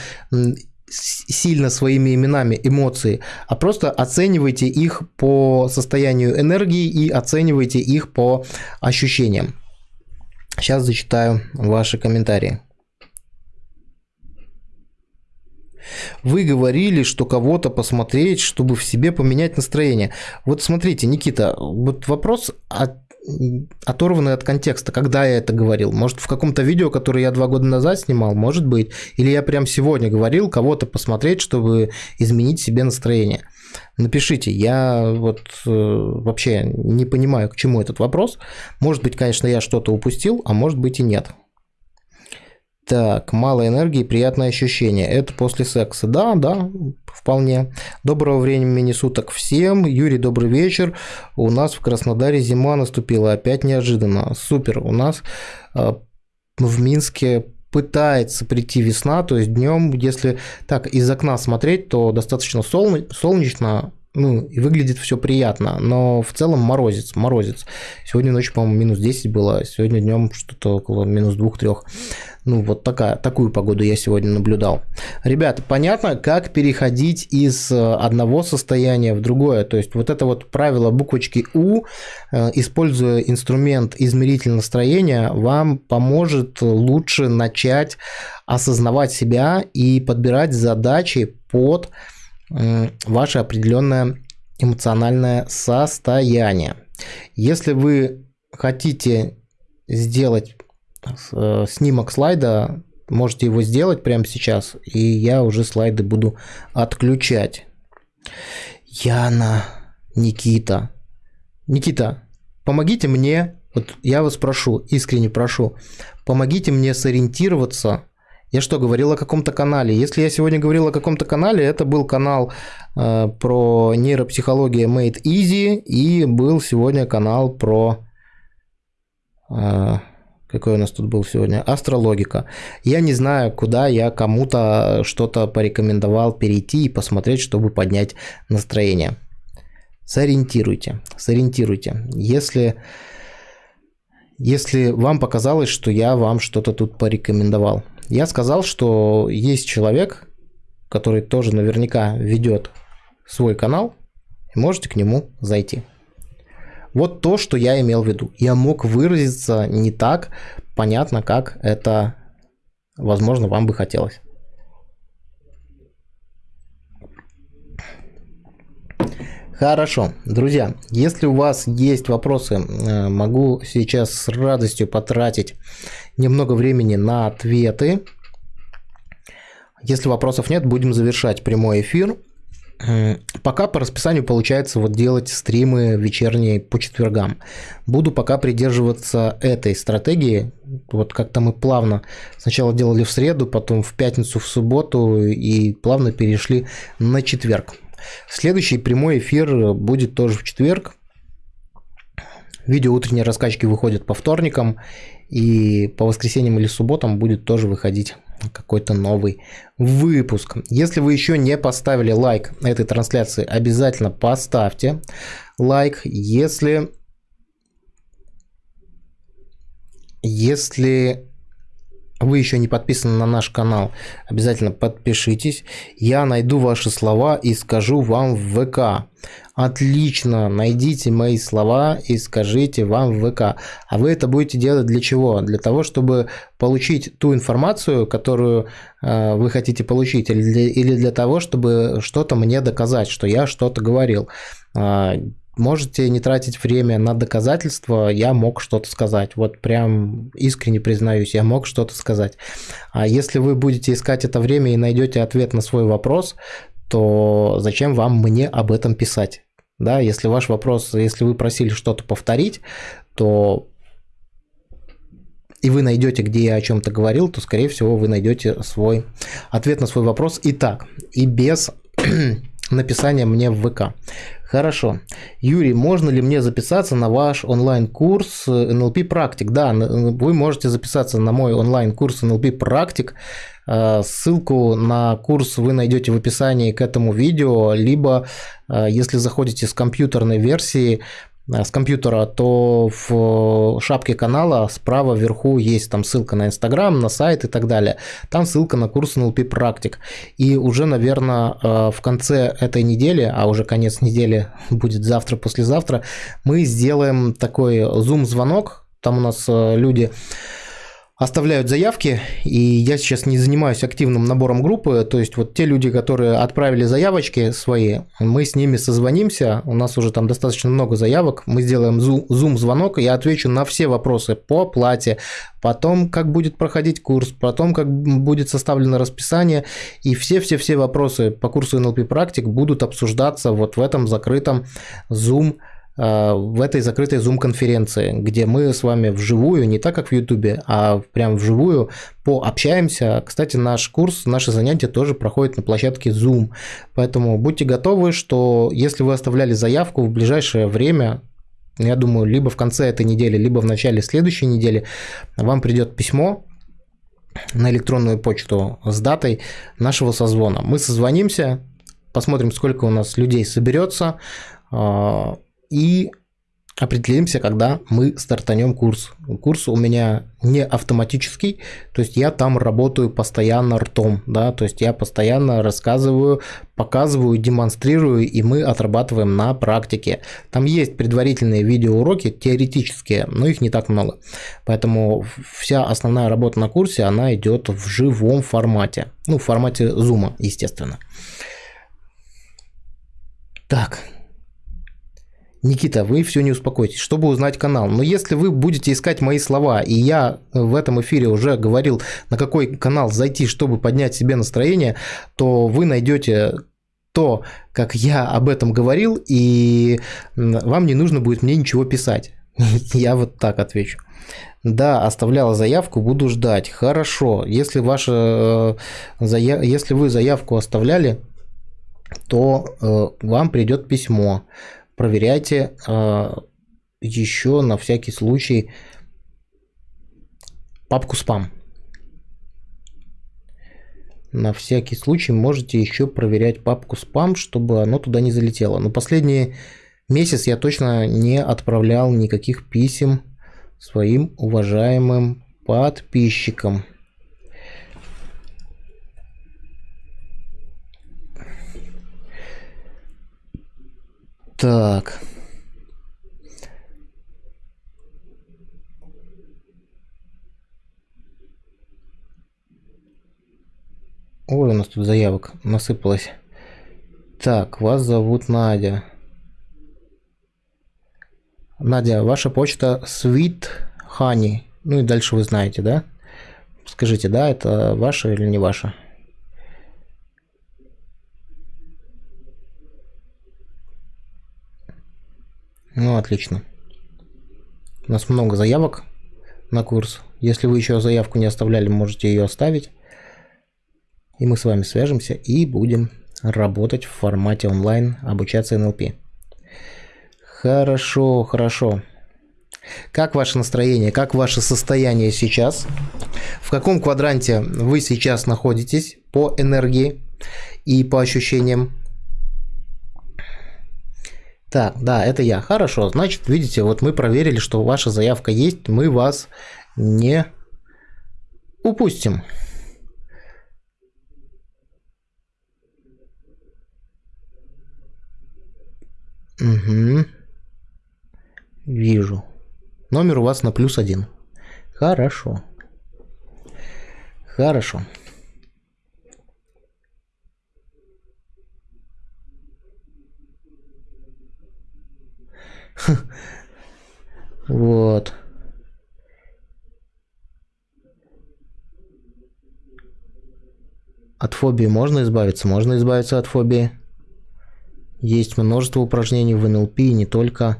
сильно своими именами эмоции, а просто оценивайте их по состоянию энергии и оценивайте их по ощущениям. Сейчас зачитаю ваши комментарии. Вы говорили, что кого-то посмотреть, чтобы в себе поменять настроение. Вот смотрите, Никита, вот вопрос от оторванный от контекста, когда я это говорил. Может, в каком-то видео, которое я два года назад снимал, может быть. Или я прям сегодня говорил, кого-то посмотреть, чтобы изменить себе настроение. Напишите, я вот э, вообще не понимаю, к чему этот вопрос. Может быть, конечно, я что-то упустил, а может быть и нет. Так, мало энергии, приятное ощущение. Это после секса. Да, да, вполне. Доброго времени суток всем. Юрий, добрый вечер. У нас в Краснодаре зима наступила. Опять неожиданно. Супер. У нас э, в Минске пытается прийти весна, то есть днем, если так из окна смотреть, то достаточно солнечно, ну, и выглядит все приятно, но в целом морозец, морозец. Сегодня ночью, по-моему, минус 10 было, сегодня днем что-то около минус 2-3. Ну, вот такая, такую погоду я сегодня наблюдал. Ребята, понятно, как переходить из э, одного состояния в другое. То есть вот это вот правило буквочки У, э, используя инструмент измеритель настроения, вам поможет лучше начать осознавать себя и подбирать задачи под ваше определенное эмоциональное состояние. Если вы хотите сделать Э, снимок слайда, можете его сделать прямо сейчас, и я уже слайды буду отключать. Яна, Никита. Никита, помогите мне, вот я вас прошу, искренне прошу, помогите мне сориентироваться. Я что, говорил о каком-то канале? Если я сегодня говорил о каком-то канале, это был канал э, про нейропсихология Made Easy, и был сегодня канал про... Э, какой у нас тут был сегодня, астрологика. Я не знаю, куда я кому-то что-то порекомендовал перейти и посмотреть, чтобы поднять настроение. Сориентируйте, сориентируйте. Если, если вам показалось, что я вам что-то тут порекомендовал. Я сказал, что есть человек, который тоже наверняка ведет свой канал, и можете к нему зайти. Вот то, что я имел в виду. Я мог выразиться не так понятно, как это возможно, вам бы хотелось. Хорошо, друзья, если у вас есть вопросы, э, могу сейчас с радостью потратить немного времени на ответы. Если вопросов нет, будем завершать прямой эфир. Пока по расписанию получается вот делать стримы вечерние по четвергам. Буду пока придерживаться этой стратегии. Вот как-то мы плавно сначала делали в среду, потом в пятницу, в субботу и плавно перешли на четверг. Следующий прямой эфир будет тоже в четверг. Видео утренней раскачки выходит по вторникам, и по воскресеньям или субботам будет тоже выходить какой-то новый выпуск. Если вы еще не поставили лайк этой трансляции, обязательно поставьте лайк. Если, если вы еще не подписаны на наш канал, обязательно подпишитесь. Я найду ваши слова и скажу вам в ВК. Отлично, найдите мои слова и скажите вам в ВК. А вы это будете делать для чего? Для того, чтобы получить ту информацию, которую э, вы хотите получить, или для, или для того, чтобы что-то мне доказать, что я что-то говорил. Можете не тратить время на доказательства, я мог что-то сказать. Вот прям искренне признаюсь, я мог что-то сказать. А если вы будете искать это время и найдете ответ на свой вопрос, то зачем вам мне об этом писать? Да, если ваш вопрос, если вы просили что-то повторить, то и вы найдете, где я о чем-то говорил, то, скорее всего, вы найдете свой ответ на свой вопрос и так, и без написания мне в ВК. Хорошо. Юрий, можно ли мне записаться на ваш онлайн-курс NLP практик? Да, вы можете записаться на мой онлайн-курс NLP практик. Э, ссылку на курс вы найдете в описании к этому видео, либо э, если заходите с компьютерной версии, Э, с компьютера, то в шапке канала справа вверху есть там ссылка на Инстаграм, на сайт и так далее. Там ссылка на курс NLP практик. И уже, наверное, э, в конце этой недели, а уже конец недели будет завтра, послезавтра, мы сделаем такой зум-звонок. Там у нас э, люди оставляют заявки, и я сейчас не занимаюсь активным набором группы, то есть вот те люди, которые отправили заявочки свои, мы с ними созвонимся, у нас уже там достаточно много заявок, мы сделаем зум-звонок, я отвечу на все вопросы по оплате, потом как будет проходить курс, потом как будет составлено расписание, и все-все-все вопросы по курсу NLP практик будут обсуждаться вот в этом закрытом зум Э, в этой закрытой Zoom-конференции, где мы с вами вживую, не так как в YouTube, а прям вживую пообщаемся. Кстати, наш курс, наши занятия тоже проходят на площадке Zoom, поэтому будьте готовы, что если вы оставляли заявку в ближайшее время, я думаю, либо в конце этой недели, либо в начале следующей недели, вам придет письмо на электронную почту с датой нашего созвона. Мы созвонимся, посмотрим, сколько у нас людей соберется, э, и определимся, когда мы стартанем курс. Курс у меня не автоматический, то есть я там работаю постоянно ртом, да, то есть я постоянно рассказываю, показываю, демонстрирую, и мы отрабатываем на практике. Там есть предварительные видеоуроки, теоретические, но их не так много. Поэтому вся основная работа на курсе, она идет в живом формате, ну, в формате зума, естественно. Так, Никита, вы все не успокойтесь, чтобы узнать канал. Но если вы будете искать мои слова, и я в этом эфире уже говорил, на какой канал зайти, чтобы поднять себе настроение, то вы найдете то, как я об этом говорил, и вам не нужно будет мне ничего писать. Я вот так отвечу. Да, оставляла заявку, буду ждать. Хорошо. Если ваша, э, если вы заявку оставляли, то э, вам придет письмо проверяйте э, еще на всякий случай папку спам. На всякий случай можете еще проверять папку спам, чтобы оно туда не залетело. Но последний месяц я точно не отправлял никаких писем своим уважаемым подписчикам. Так. Ой, у нас тут заявок насыпалось. Так, вас зовут Надя. Надя, ваша почта Sweet Honey. Ну и дальше вы знаете, да? Скажите, да, это ваша или не ваша? Ну, отлично. У нас много заявок на курс. Если вы еще заявку не оставляли, можете ее оставить. И мы с вами свяжемся и будем работать в формате онлайн, обучаться НЛП. Хорошо, хорошо. Как ваше настроение, как ваше состояние сейчас? В каком квадранте вы сейчас находитесь по энергии и по ощущениям? Так, да, это я. Хорошо, значит, видите, вот мы проверили, что ваша заявка есть, мы вас не упустим. Угу. Вижу. Номер у вас на плюс один. Хорошо. Хорошо. Вот. От фобии можно избавиться? Можно избавиться от фобии. Есть множество упражнений в НЛП, и не только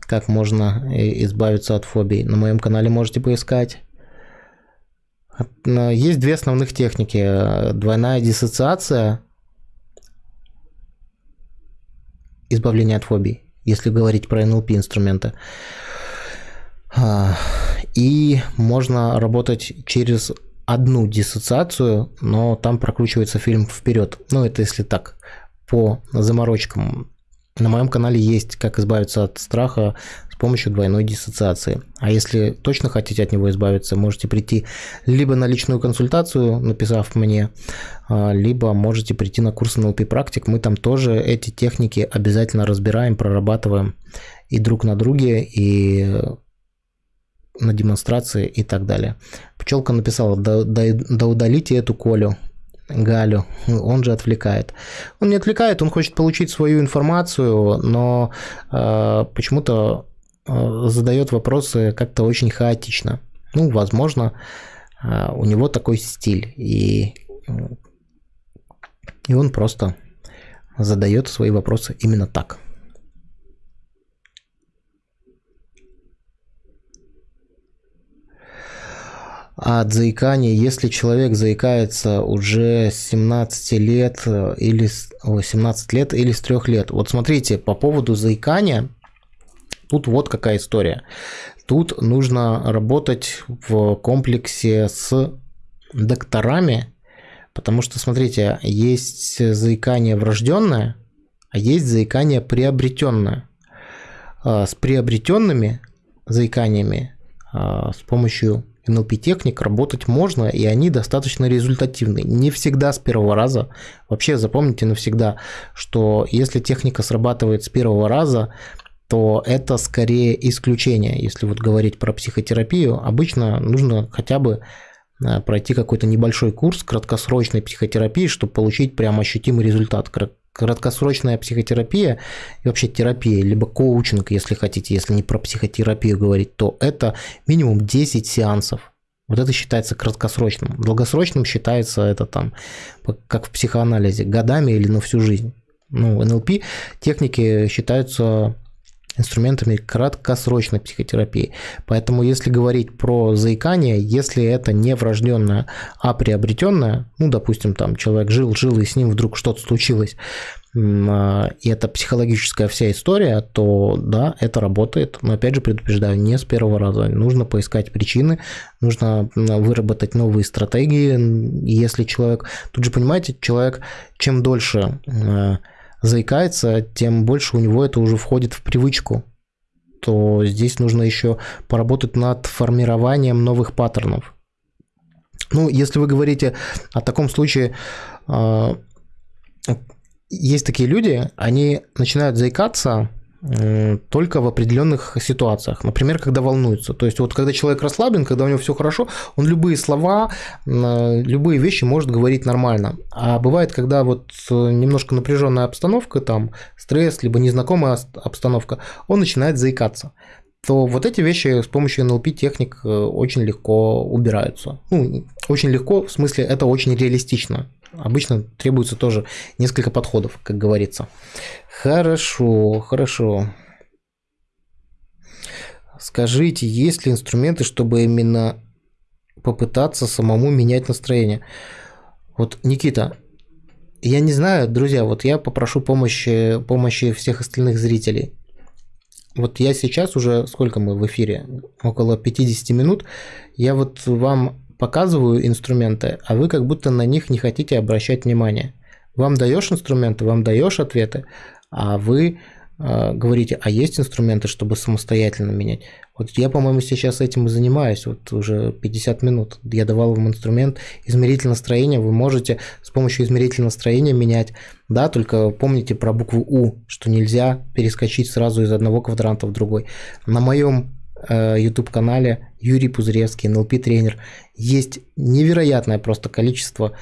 как можно э, избавиться от фобий. На моем канале можете поискать. Есть две основных техники. Двойная диссоциация, избавление от фобий если говорить про NLP инструменты. А, и можно работать через одну диссоциацию, но там прокручивается фильм вперед. Ну, это если так, по заморочкам. На моем канале есть «Как избавиться от страха помощью двойной диссоциации». А если точно хотите от него избавиться, можете прийти либо на личную консультацию, написав мне, а, либо можете прийти на курс NLP практик. Мы там тоже эти техники обязательно разбираем, прорабатываем и друг на друге, и на демонстрации и так далее. Пчелка написала, да, да, да удалите эту Колю. Галю, он же отвлекает. Он не отвлекает, он хочет получить свою информацию, но э, почему-то задает вопросы как-то очень хаотично. Ну, возможно, э, у него такой стиль, и, и он просто задает свои вопросы именно так. от заикания, если человек заикается уже с 17 лет э, или 17 лет или с 3 лет. Вот смотрите, по поводу заикания, тут вот какая история. Тут нужно работать в комплексе с докторами, потому что, смотрите, есть заикание врожденное, а есть заикание приобретенное. А, с приобретенными заиканиями а, с помощью NLP-техник работать можно, и они достаточно результативны. Не всегда с первого раза. Вообще запомните навсегда, что если техника срабатывает с первого раза, то это скорее исключение. Если вот говорить про психотерапию, обычно нужно хотя бы э, пройти какой-то небольшой курс краткосрочной психотерапии, чтобы получить прям ощутимый результат краткосрочная психотерапия и вообще терапия, либо коучинг, если хотите, если не про психотерапию говорить, то это минимум 10 сеансов. Вот это считается краткосрочным. Долгосрочным считается это там, как в психоанализе, годами или на всю жизнь. Ну, НЛП техники считаются инструментами краткосрочной психотерапии. Поэтому если говорить про заикание, если это не врожденное, а приобретенное, ну, допустим, там человек жил, жил, и с ним вдруг что-то случилось, а, и это психологическая вся история, то да, это работает. Но опять же предупреждаю, не с первого раза. Нужно поискать причины, нужно выработать новые стратегии. Если человек... Тут же, понимаете, человек чем дольше заикается, тем больше у него это уже входит в привычку то здесь нужно еще поработать над формированием новых паттернов. Ну, если вы говорите о таком случае, а, есть такие люди, они начинают заикаться только в определенных ситуациях. Например, когда волнуется. То есть вот когда человек расслаблен, когда у него все хорошо, он любые слова, любые вещи может говорить нормально. А бывает, когда вот немножко напряженная обстановка, там стресс, либо незнакомая обстановка, он начинает заикаться то вот эти вещи с помощью NLP техник э, очень легко убираются. Ну, очень легко, в смысле, это очень реалистично. Обычно требуется тоже несколько подходов, как говорится. Хорошо, хорошо. Скажите, есть ли инструменты, чтобы именно попытаться самому менять настроение? Вот, Никита, я не знаю, друзья, вот я попрошу помощи, помощи всех остальных зрителей. Вот я сейчас уже, сколько мы в эфире? Около 50 минут. Я вот вам показываю инструменты, а вы как будто на них не хотите обращать внимание. Вам даешь инструменты, вам даешь ответы, а вы э, говорите, а есть инструменты, чтобы самостоятельно менять. Вот я, по-моему, сейчас этим и занимаюсь, вот уже 50 минут. Я давал вам инструмент измеритель настроения, вы можете с помощью измерителя настроения менять. Да, только помните про букву У, что нельзя перескочить сразу из одного квадранта в другой. На моем YouTube-канале э, Юрий Пузыревский, NLP-тренер. Есть невероятное просто количество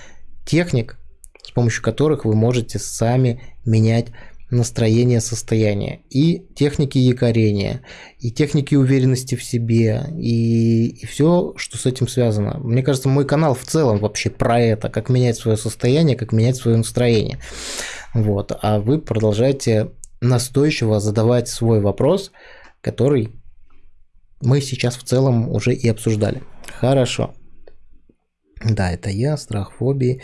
техник, с помощью которых вы можете сами менять настроение, состояние. И техники якорения, и техники уверенности в себе, и, и все, что с этим связано. Мне кажется, мой канал в целом вообще про это, как менять свое состояние, как менять свое настроение. Вот. А вы продолжаете настойчиво задавать свой вопрос, который мы сейчас в целом уже и обсуждали. Хорошо. Да, это я, страх, фобии.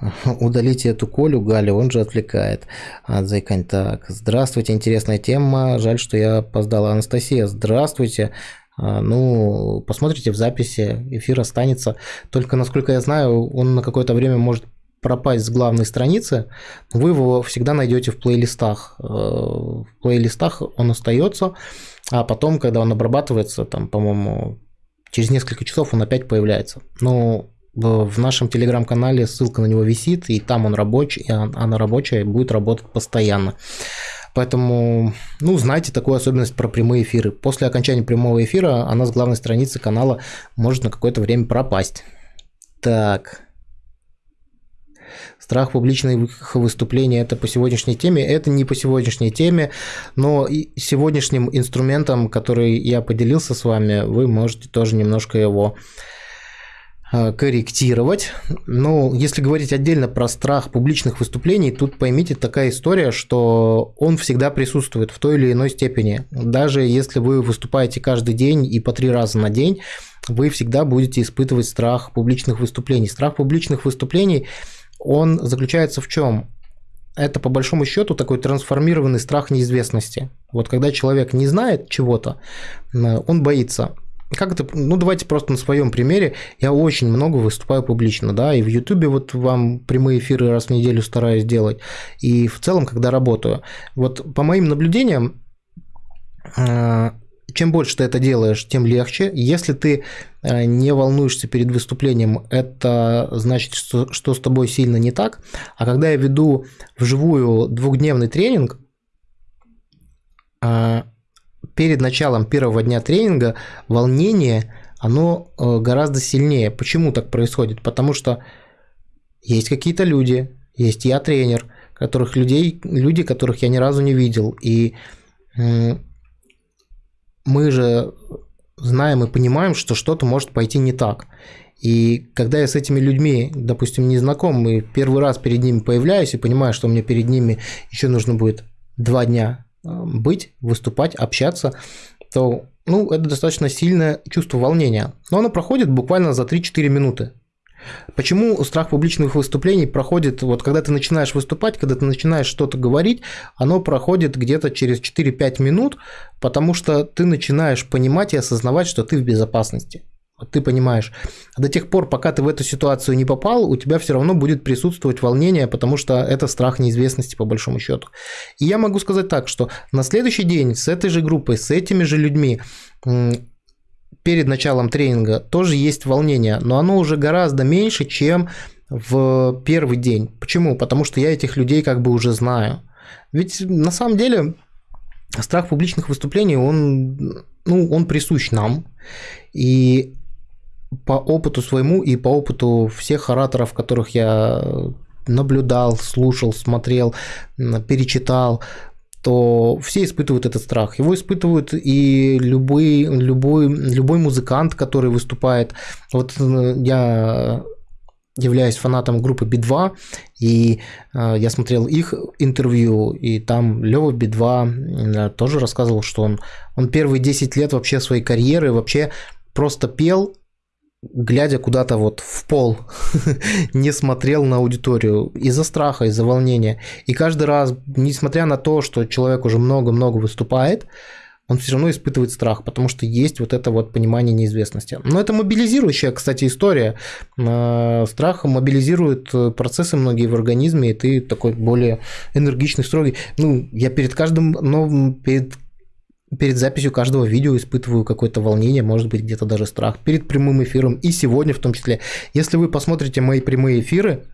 Удалите эту Колю, Галя, он же отвлекает от заикань. Так, здравствуйте, интересная тема. Жаль, что я опоздала. Анастасия, здравствуйте. А, ну, посмотрите в записи, эфир останется. Только, насколько я знаю, он на какое-то время может пропасть с главной страницы, вы его всегда найдете в плейлистах. Э, в плейлистах он остается, а потом, когда он обрабатывается, там, по-моему, через несколько часов он опять появляется. Но в нашем телеграм-канале ссылка на него висит, и там он рабочий, а она рабочая будет работать постоянно. Поэтому, ну, знайте такую особенность про прямые эфиры. После окончания прямого эфира она с главной страницы канала может на какое-то время пропасть. Так, Страх публичных выступлений – это по сегодняшней теме. Это не по сегодняшней теме, но и сегодняшним инструментом, который я поделился с вами, вы можете тоже немножко его а, корректировать. Но если говорить отдельно про страх публичных выступлений, тут поймите такая история, что он всегда присутствует в той или иной степени. Даже если вы выступаете каждый день и по три раза на день, вы всегда будете испытывать страх публичных выступлений. Страх публичных выступлений – он заключается в чем? Это по большому счету такой трансформированный страх неизвестности. Вот когда человек не знает чего-то, он боится. Как это? Ну, давайте просто на своем примере. Я очень много выступаю публично, да, и в Ютубе вот вам прямые эфиры раз в неделю стараюсь делать, и в целом, когда работаю. Вот по моим наблюдениям, а, чем больше ты это делаешь, тем легче. Если ты э, не волнуешься перед выступлением, это значит, что, что с тобой сильно не так. А когда я веду вживую двухдневный тренинг, э, перед началом первого дня тренинга волнение, оно э, гораздо сильнее. Почему так происходит? Потому что есть какие-то люди, есть я тренер, которых людей, люди, которых я ни разу не видел, и мы же знаем и понимаем, что что-то может пойти не так. И когда я с этими людьми, допустим, не знаком, и первый раз перед ними появляюсь и понимаю, что мне перед ними еще нужно будет два дня э, быть, выступать, общаться, то ну, это достаточно сильное чувство волнения. Но оно проходит буквально за 3-4 минуты. Почему страх публичных выступлений проходит, вот когда ты начинаешь выступать, когда ты начинаешь что-то говорить, оно проходит где-то через 4-5 минут, потому что ты начинаешь понимать и осознавать, что ты в безопасности. Вот ты понимаешь, до тех пор, пока ты в эту ситуацию не попал, у тебя все равно будет присутствовать волнение, потому что это страх неизвестности по большому счету. И я могу сказать так, что на следующий день с этой же группой, с этими же людьми перед началом тренинга тоже есть волнение, но оно уже гораздо меньше, чем в первый день. Почему? Потому что я этих людей как бы уже знаю. Ведь на самом деле страх публичных выступлений, он, ну, он присущ нам. И по опыту своему и по опыту всех ораторов, которых я наблюдал, слушал, смотрел, перечитал, то все испытывают этот страх. Его испытывают и любой, любой, любой музыкант, который выступает. Вот э, я являюсь фанатом группы Би-2, и э, я смотрел их интервью, и там Лёва Би-2 э, тоже рассказывал, что он, он первые 10 лет вообще своей карьеры вообще просто пел глядя куда-то вот в пол, не смотрел на аудиторию из-за страха, из-за волнения. И каждый раз, несмотря на то, что человек уже много-много выступает, он все равно испытывает страх, потому что есть вот это вот понимание неизвестности. Но это мобилизирующая, кстати, история. А, страх мобилизирует процессы многие в организме, и ты такой более энергичный, строгий. Ну, я перед каждым новым, перед перед записью каждого видео испытываю какое-то волнение, может быть, где-то даже страх перед прямым эфиром и сегодня в том числе. Если вы посмотрите мои прямые эфиры,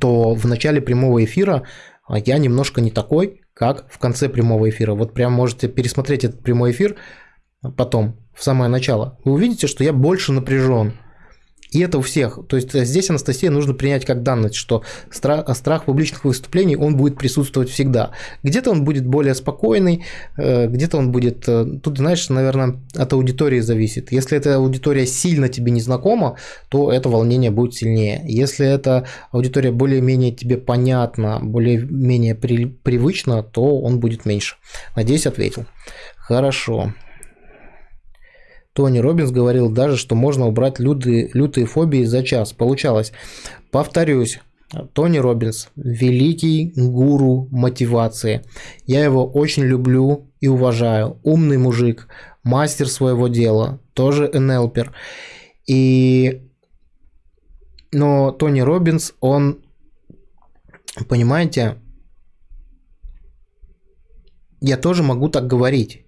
то в начале прямого эфира а, я немножко не такой, как в конце прямого эфира. Вот прям можете пересмотреть этот прямой эфир потом, в самое начало. Вы увидите, что я больше напряжен. И это у всех. То есть э, здесь, Анастасия, нужно принять как данность, что страх, страх публичных выступлений, он будет присутствовать всегда. Где-то он будет более спокойный, э, где-то он будет... Э, тут, знаешь, наверное, от аудитории зависит. Если эта аудитория сильно тебе не знакома, то это волнение будет сильнее. Если эта аудитория более-менее тебе понятна, более-менее при, привычна, то он будет меньше. Надеюсь, ответил. Хорошо. Тони Робинс говорил даже, что можно убрать лютые, лютые фобии за час. Получалось. Повторюсь, Тони Робинс – великий гуру мотивации. Я его очень люблю и уважаю. Умный мужик, мастер своего дела, тоже НЛПер. И... Но Тони Робинс, он, понимаете, я тоже могу так говорить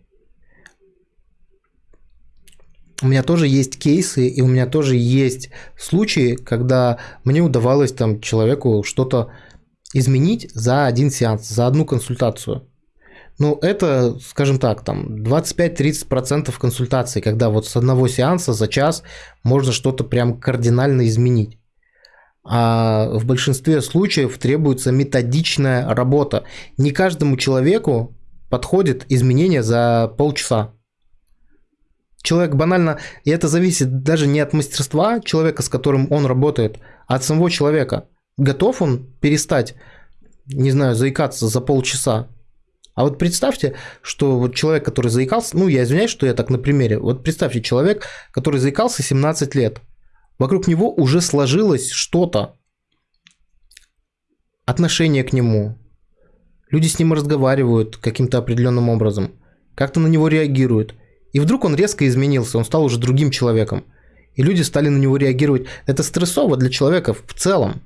у меня тоже есть кейсы, и у меня тоже есть случаи, когда мне удавалось там человеку что-то изменить за один сеанс, за одну консультацию. Ну, это, скажем так, там 25-30% консультаций, когда вот с одного сеанса за час можно что-то прям кардинально изменить. А в большинстве случаев требуется методичная работа. Не каждому человеку подходит изменение за полчаса. Человек банально, и это зависит даже не от мастерства человека, с которым он работает, а от самого человека. Готов он перестать, не знаю, заикаться за полчаса? А вот представьте, что вот человек, который заикался, ну, я извиняюсь, что я так на примере, вот представьте, человек, который заикался 17 лет, вокруг него уже сложилось что-то, отношение к нему, люди с ним разговаривают каким-то определенным образом, как-то на него реагируют – и вдруг он резко изменился, он стал уже другим человеком. И люди стали на него реагировать. Это стрессово для человека в целом.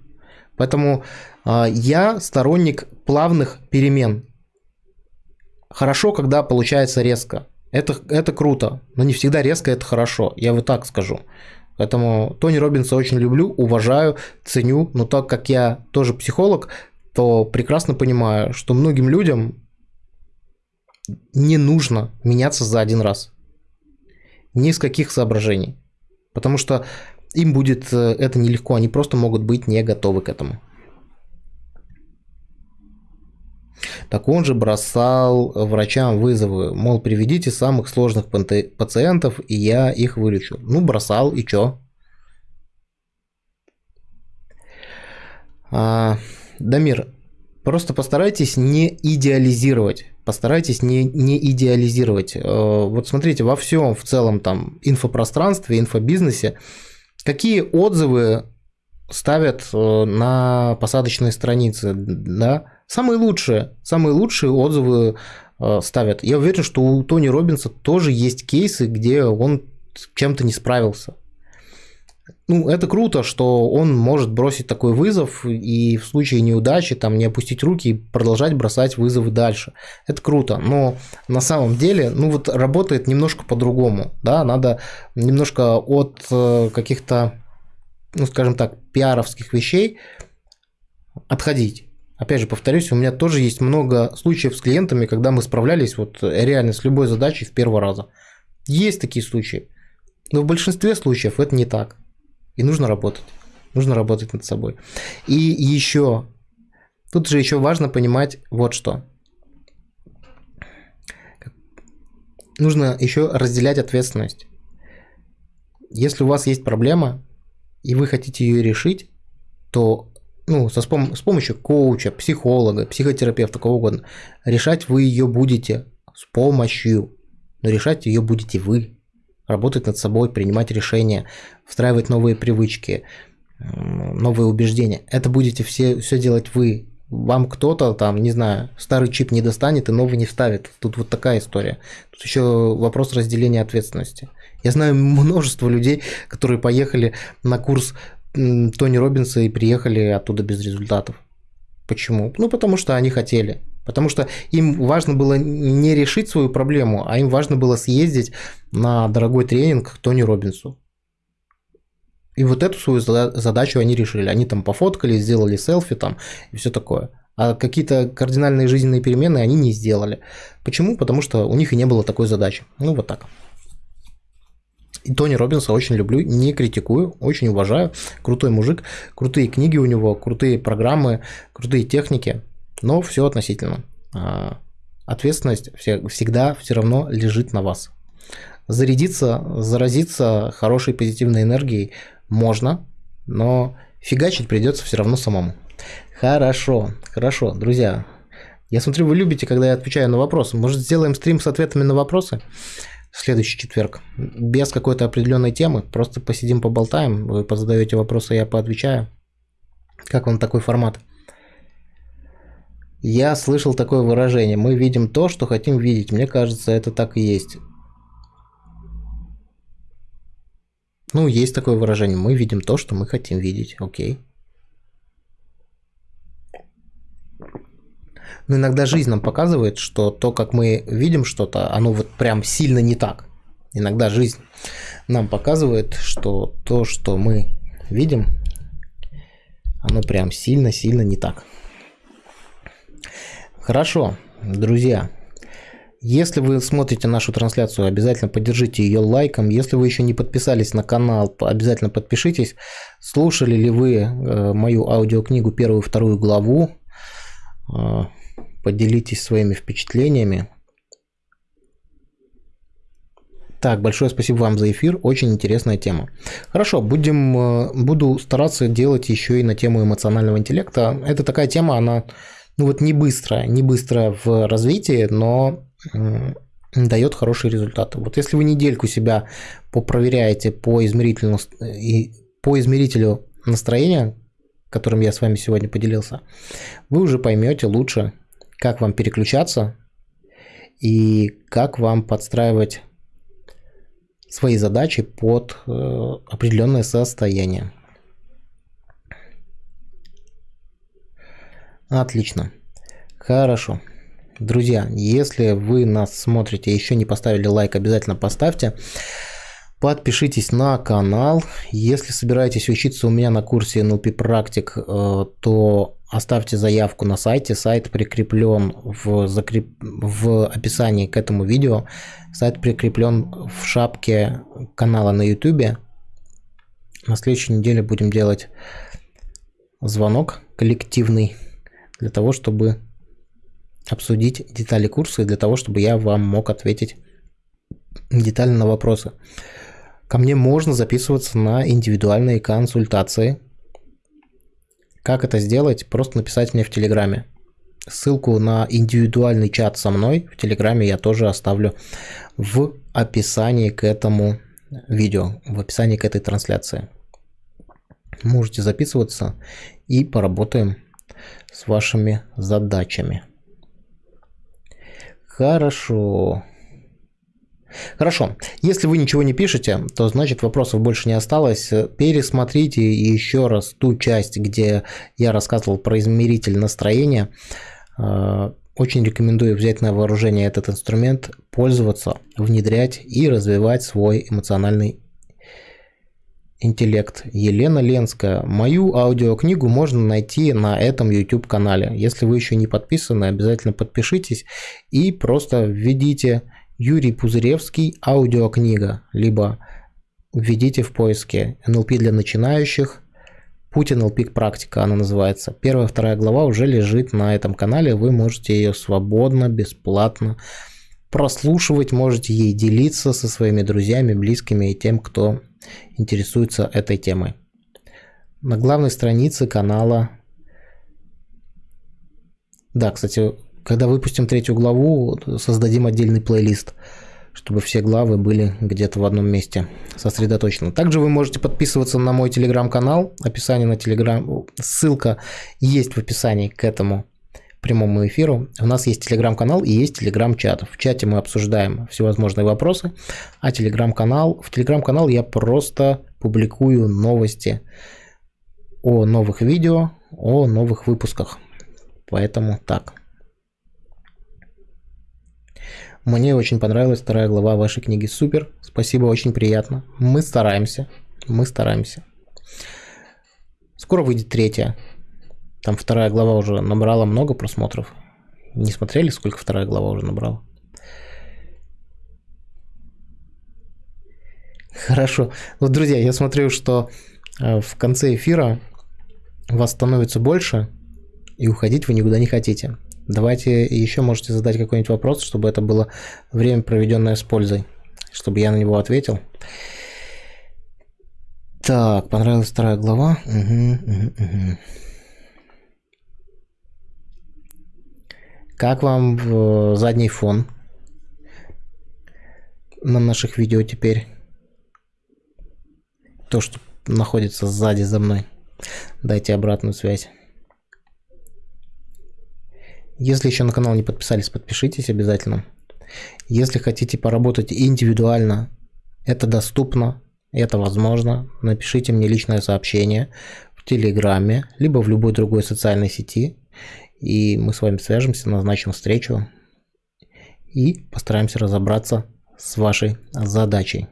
Поэтому э, я сторонник плавных перемен. Хорошо, когда получается резко. Это, это круто, но не всегда резко это хорошо, я вот так скажу. Поэтому Тони Робинса очень люблю, уважаю, ценю, но так как я тоже психолог, то прекрасно понимаю, что многим людям не нужно меняться за один раз. Ни с каких соображений. Потому что им будет э, это нелегко, они просто могут быть не готовы к этому. Так он же бросал врачам вызовы, мол, приведите самых сложных пациентов, и я их вылечу. Ну, бросал, и чё? А, Дамир, просто постарайтесь не идеализировать постарайтесь не, не идеализировать. Э, вот смотрите, во всем в целом там инфопространстве, инфобизнесе, какие отзывы ставят э, на посадочные страницы, да? Самые лучшие, самые лучшие отзывы э, ставят. Я уверен, что у Тони Робинса тоже есть кейсы, где он чем-то не справился ну, это круто, что он может бросить такой вызов и в случае неудачи там не опустить руки и продолжать бросать вызовы дальше. Это круто, но на самом деле, ну вот работает немножко по-другому, да, надо немножко от э, каких-то, ну скажем так, пиаровских вещей отходить Опять же, повторюсь, у меня тоже есть много случаев с клиентами, когда мы справлялись вот реально с любой задачей в первый раз. Есть такие случаи. Но в большинстве случаев это не так. И нужно работать. Нужно работать над собой. И еще, тут же еще важно понимать вот что. Нужно еще разделять ответственность. Если у вас есть проблема, и вы хотите ее решить, то ну, со, с помощью коуча, психолога, психотерапевта, кого угодно, решать вы ее будете с помощью, но решать ее будете вы. Работать над собой, принимать решения, встраивать новые привычки, новые убеждения. Это будете все, все делать вы. Вам кто-то там, не знаю, старый чип не достанет и новый не вставит. Тут вот такая история. Тут еще вопрос разделения ответственности. Я знаю множество людей, которые поехали на курс Тони Робинса и приехали оттуда без результатов. Почему? Ну, потому что они хотели. Потому что им важно было не решить свою проблему, а им важно было съездить на дорогой тренинг к Тони Робинсу. И вот эту свою задачу они решили. Они там пофоткали, сделали селфи там и все такое. А какие-то кардинальные жизненные перемены они не сделали. Почему? Потому что у них и не было такой задачи. Ну, вот так. И Тони Робинса очень люблю, не критикую, очень уважаю. Крутой мужик, крутые книги у него, крутые программы, крутые техники, но все относительно. А, ответственность всегда все равно лежит на вас. Зарядиться, заразиться хорошей позитивной энергией можно, но фигачить придется все равно самому. Хорошо, хорошо, друзья. Я смотрю, вы любите, когда я отвечаю на вопросы. Может, сделаем стрим с ответами на вопросы? в следующий четверг. Без какой-то определенной темы. Просто посидим, поболтаем. Вы позадаете вопросы, я поотвечаю. Как вам такой формат? Я слышал такое выражение. Мы видим то, что хотим видеть. Мне кажется, это так и есть. Ну, есть такое выражение. Мы видим то, что мы хотим видеть. Окей. Но иногда жизнь нам показывает, что то, как мы видим что-то, оно вот прям сильно не так. Иногда жизнь нам показывает, что то, что мы видим, оно прям сильно-сильно не так. Хорошо, друзья. Если вы смотрите нашу трансляцию, обязательно поддержите ее лайком. Если вы еще не подписались на канал, обязательно подпишитесь. Слушали ли вы э, мою аудиокнигу первую и вторую главу? Э, поделитесь своими впечатлениями. Так, большое спасибо вам за эфир, очень интересная тема. Хорошо, будем, э, буду стараться делать еще и на тему эмоционального интеллекта. Это такая тема, она ну вот не быстрая, не быстрая в развитии, но дает хорошие результаты. Вот если вы недельку себя попроверяете по измерителю, и по измерителю настроения, которым я с вами сегодня поделился, вы уже поймете лучше, как вам переключаться и как вам подстраивать свои задачи под э, определенное состояние. Отлично. Хорошо. Друзья, если вы нас смотрите еще не поставили лайк, обязательно поставьте. Подпишитесь на канал. Если собираетесь учиться у меня на курсе NLP практик, э, то оставьте заявку на сайте. Сайт прикреплен в, закреп... в описании к этому видео. Сайт прикреплен в шапке канала на YouTube. На следующей неделе будем делать звонок коллективный для того, чтобы обсудить детали курса и для того, чтобы я вам мог ответить детально на вопросы. Ко мне можно записываться на индивидуальные консультации. Как это сделать? Просто написать мне в Телеграме. Ссылку на индивидуальный чат со мной в Телеграме я тоже оставлю в описании к этому видео, в описании к этой трансляции. Можете записываться и поработаем с вашими задачами. Хорошо. Хорошо. Если вы ничего не пишете, то значит вопросов больше не осталось. Пересмотрите еще раз ту часть, где я рассказывал про измеритель настроения. А, очень рекомендую взять на вооружение этот инструмент, пользоваться, внедрять и развивать свой эмоциональный интеллект Елена Ленская. Мою аудиокнигу можно найти на этом YouTube канале. Если вы еще не подписаны, обязательно подпишитесь и просто введите Юрий Пузыревский аудиокнига, либо введите в поиске NLP для начинающих, Путь NLP практика она называется. Первая, вторая глава уже лежит на этом канале, вы можете ее свободно, бесплатно прослушивать, можете ей делиться со своими друзьями, близкими и тем, кто интересуется этой темой. На главной странице канала... Да, кстати, когда выпустим третью главу, создадим отдельный плейлист, чтобы все главы были где-то в одном месте сосредоточены. Также вы можете подписываться на мой телеграм-канал. Описание на телеграм... Ссылка есть в описании к этому прямому эфиру. У нас есть телеграм-канал и есть телеграм-чат. В чате мы обсуждаем всевозможные вопросы, а телеграм-канал... В телеграм-канал я просто публикую новости о новых видео, о новых выпусках. Поэтому так. Мне очень понравилась вторая глава вашей книги. Супер. Спасибо, очень приятно. Мы стараемся. Мы стараемся. Скоро выйдет третья. Там вторая глава уже набрала много просмотров. Не смотрели, сколько вторая глава уже набрала? Хорошо. Вот, друзья, я смотрю, что э, в конце эфира вас становится больше, и уходить вы никуда не хотите. Давайте еще можете задать какой-нибудь вопрос, чтобы это было время, проведенное с пользой, чтобы я на него ответил. Так, понравилась вторая глава. Угу, угу, угу. Как вам в задний фон на наших видео теперь? То, что находится сзади за мной. Дайте обратную связь. Если еще на канал не подписались, подпишитесь обязательно. Если хотите поработать индивидуально, это доступно, это возможно. Напишите мне личное сообщение в Телеграме, либо в любой другой социальной сети, и мы с вами свяжемся, назначим встречу и постараемся разобраться с вашей задачей.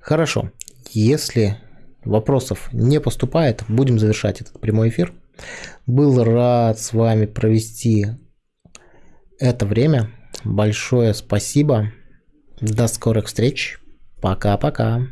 Хорошо, если вопросов не поступает, будем завершать этот прямой эфир. Был рад с вами провести это время. Большое спасибо. До скорых встреч. Пока-пока.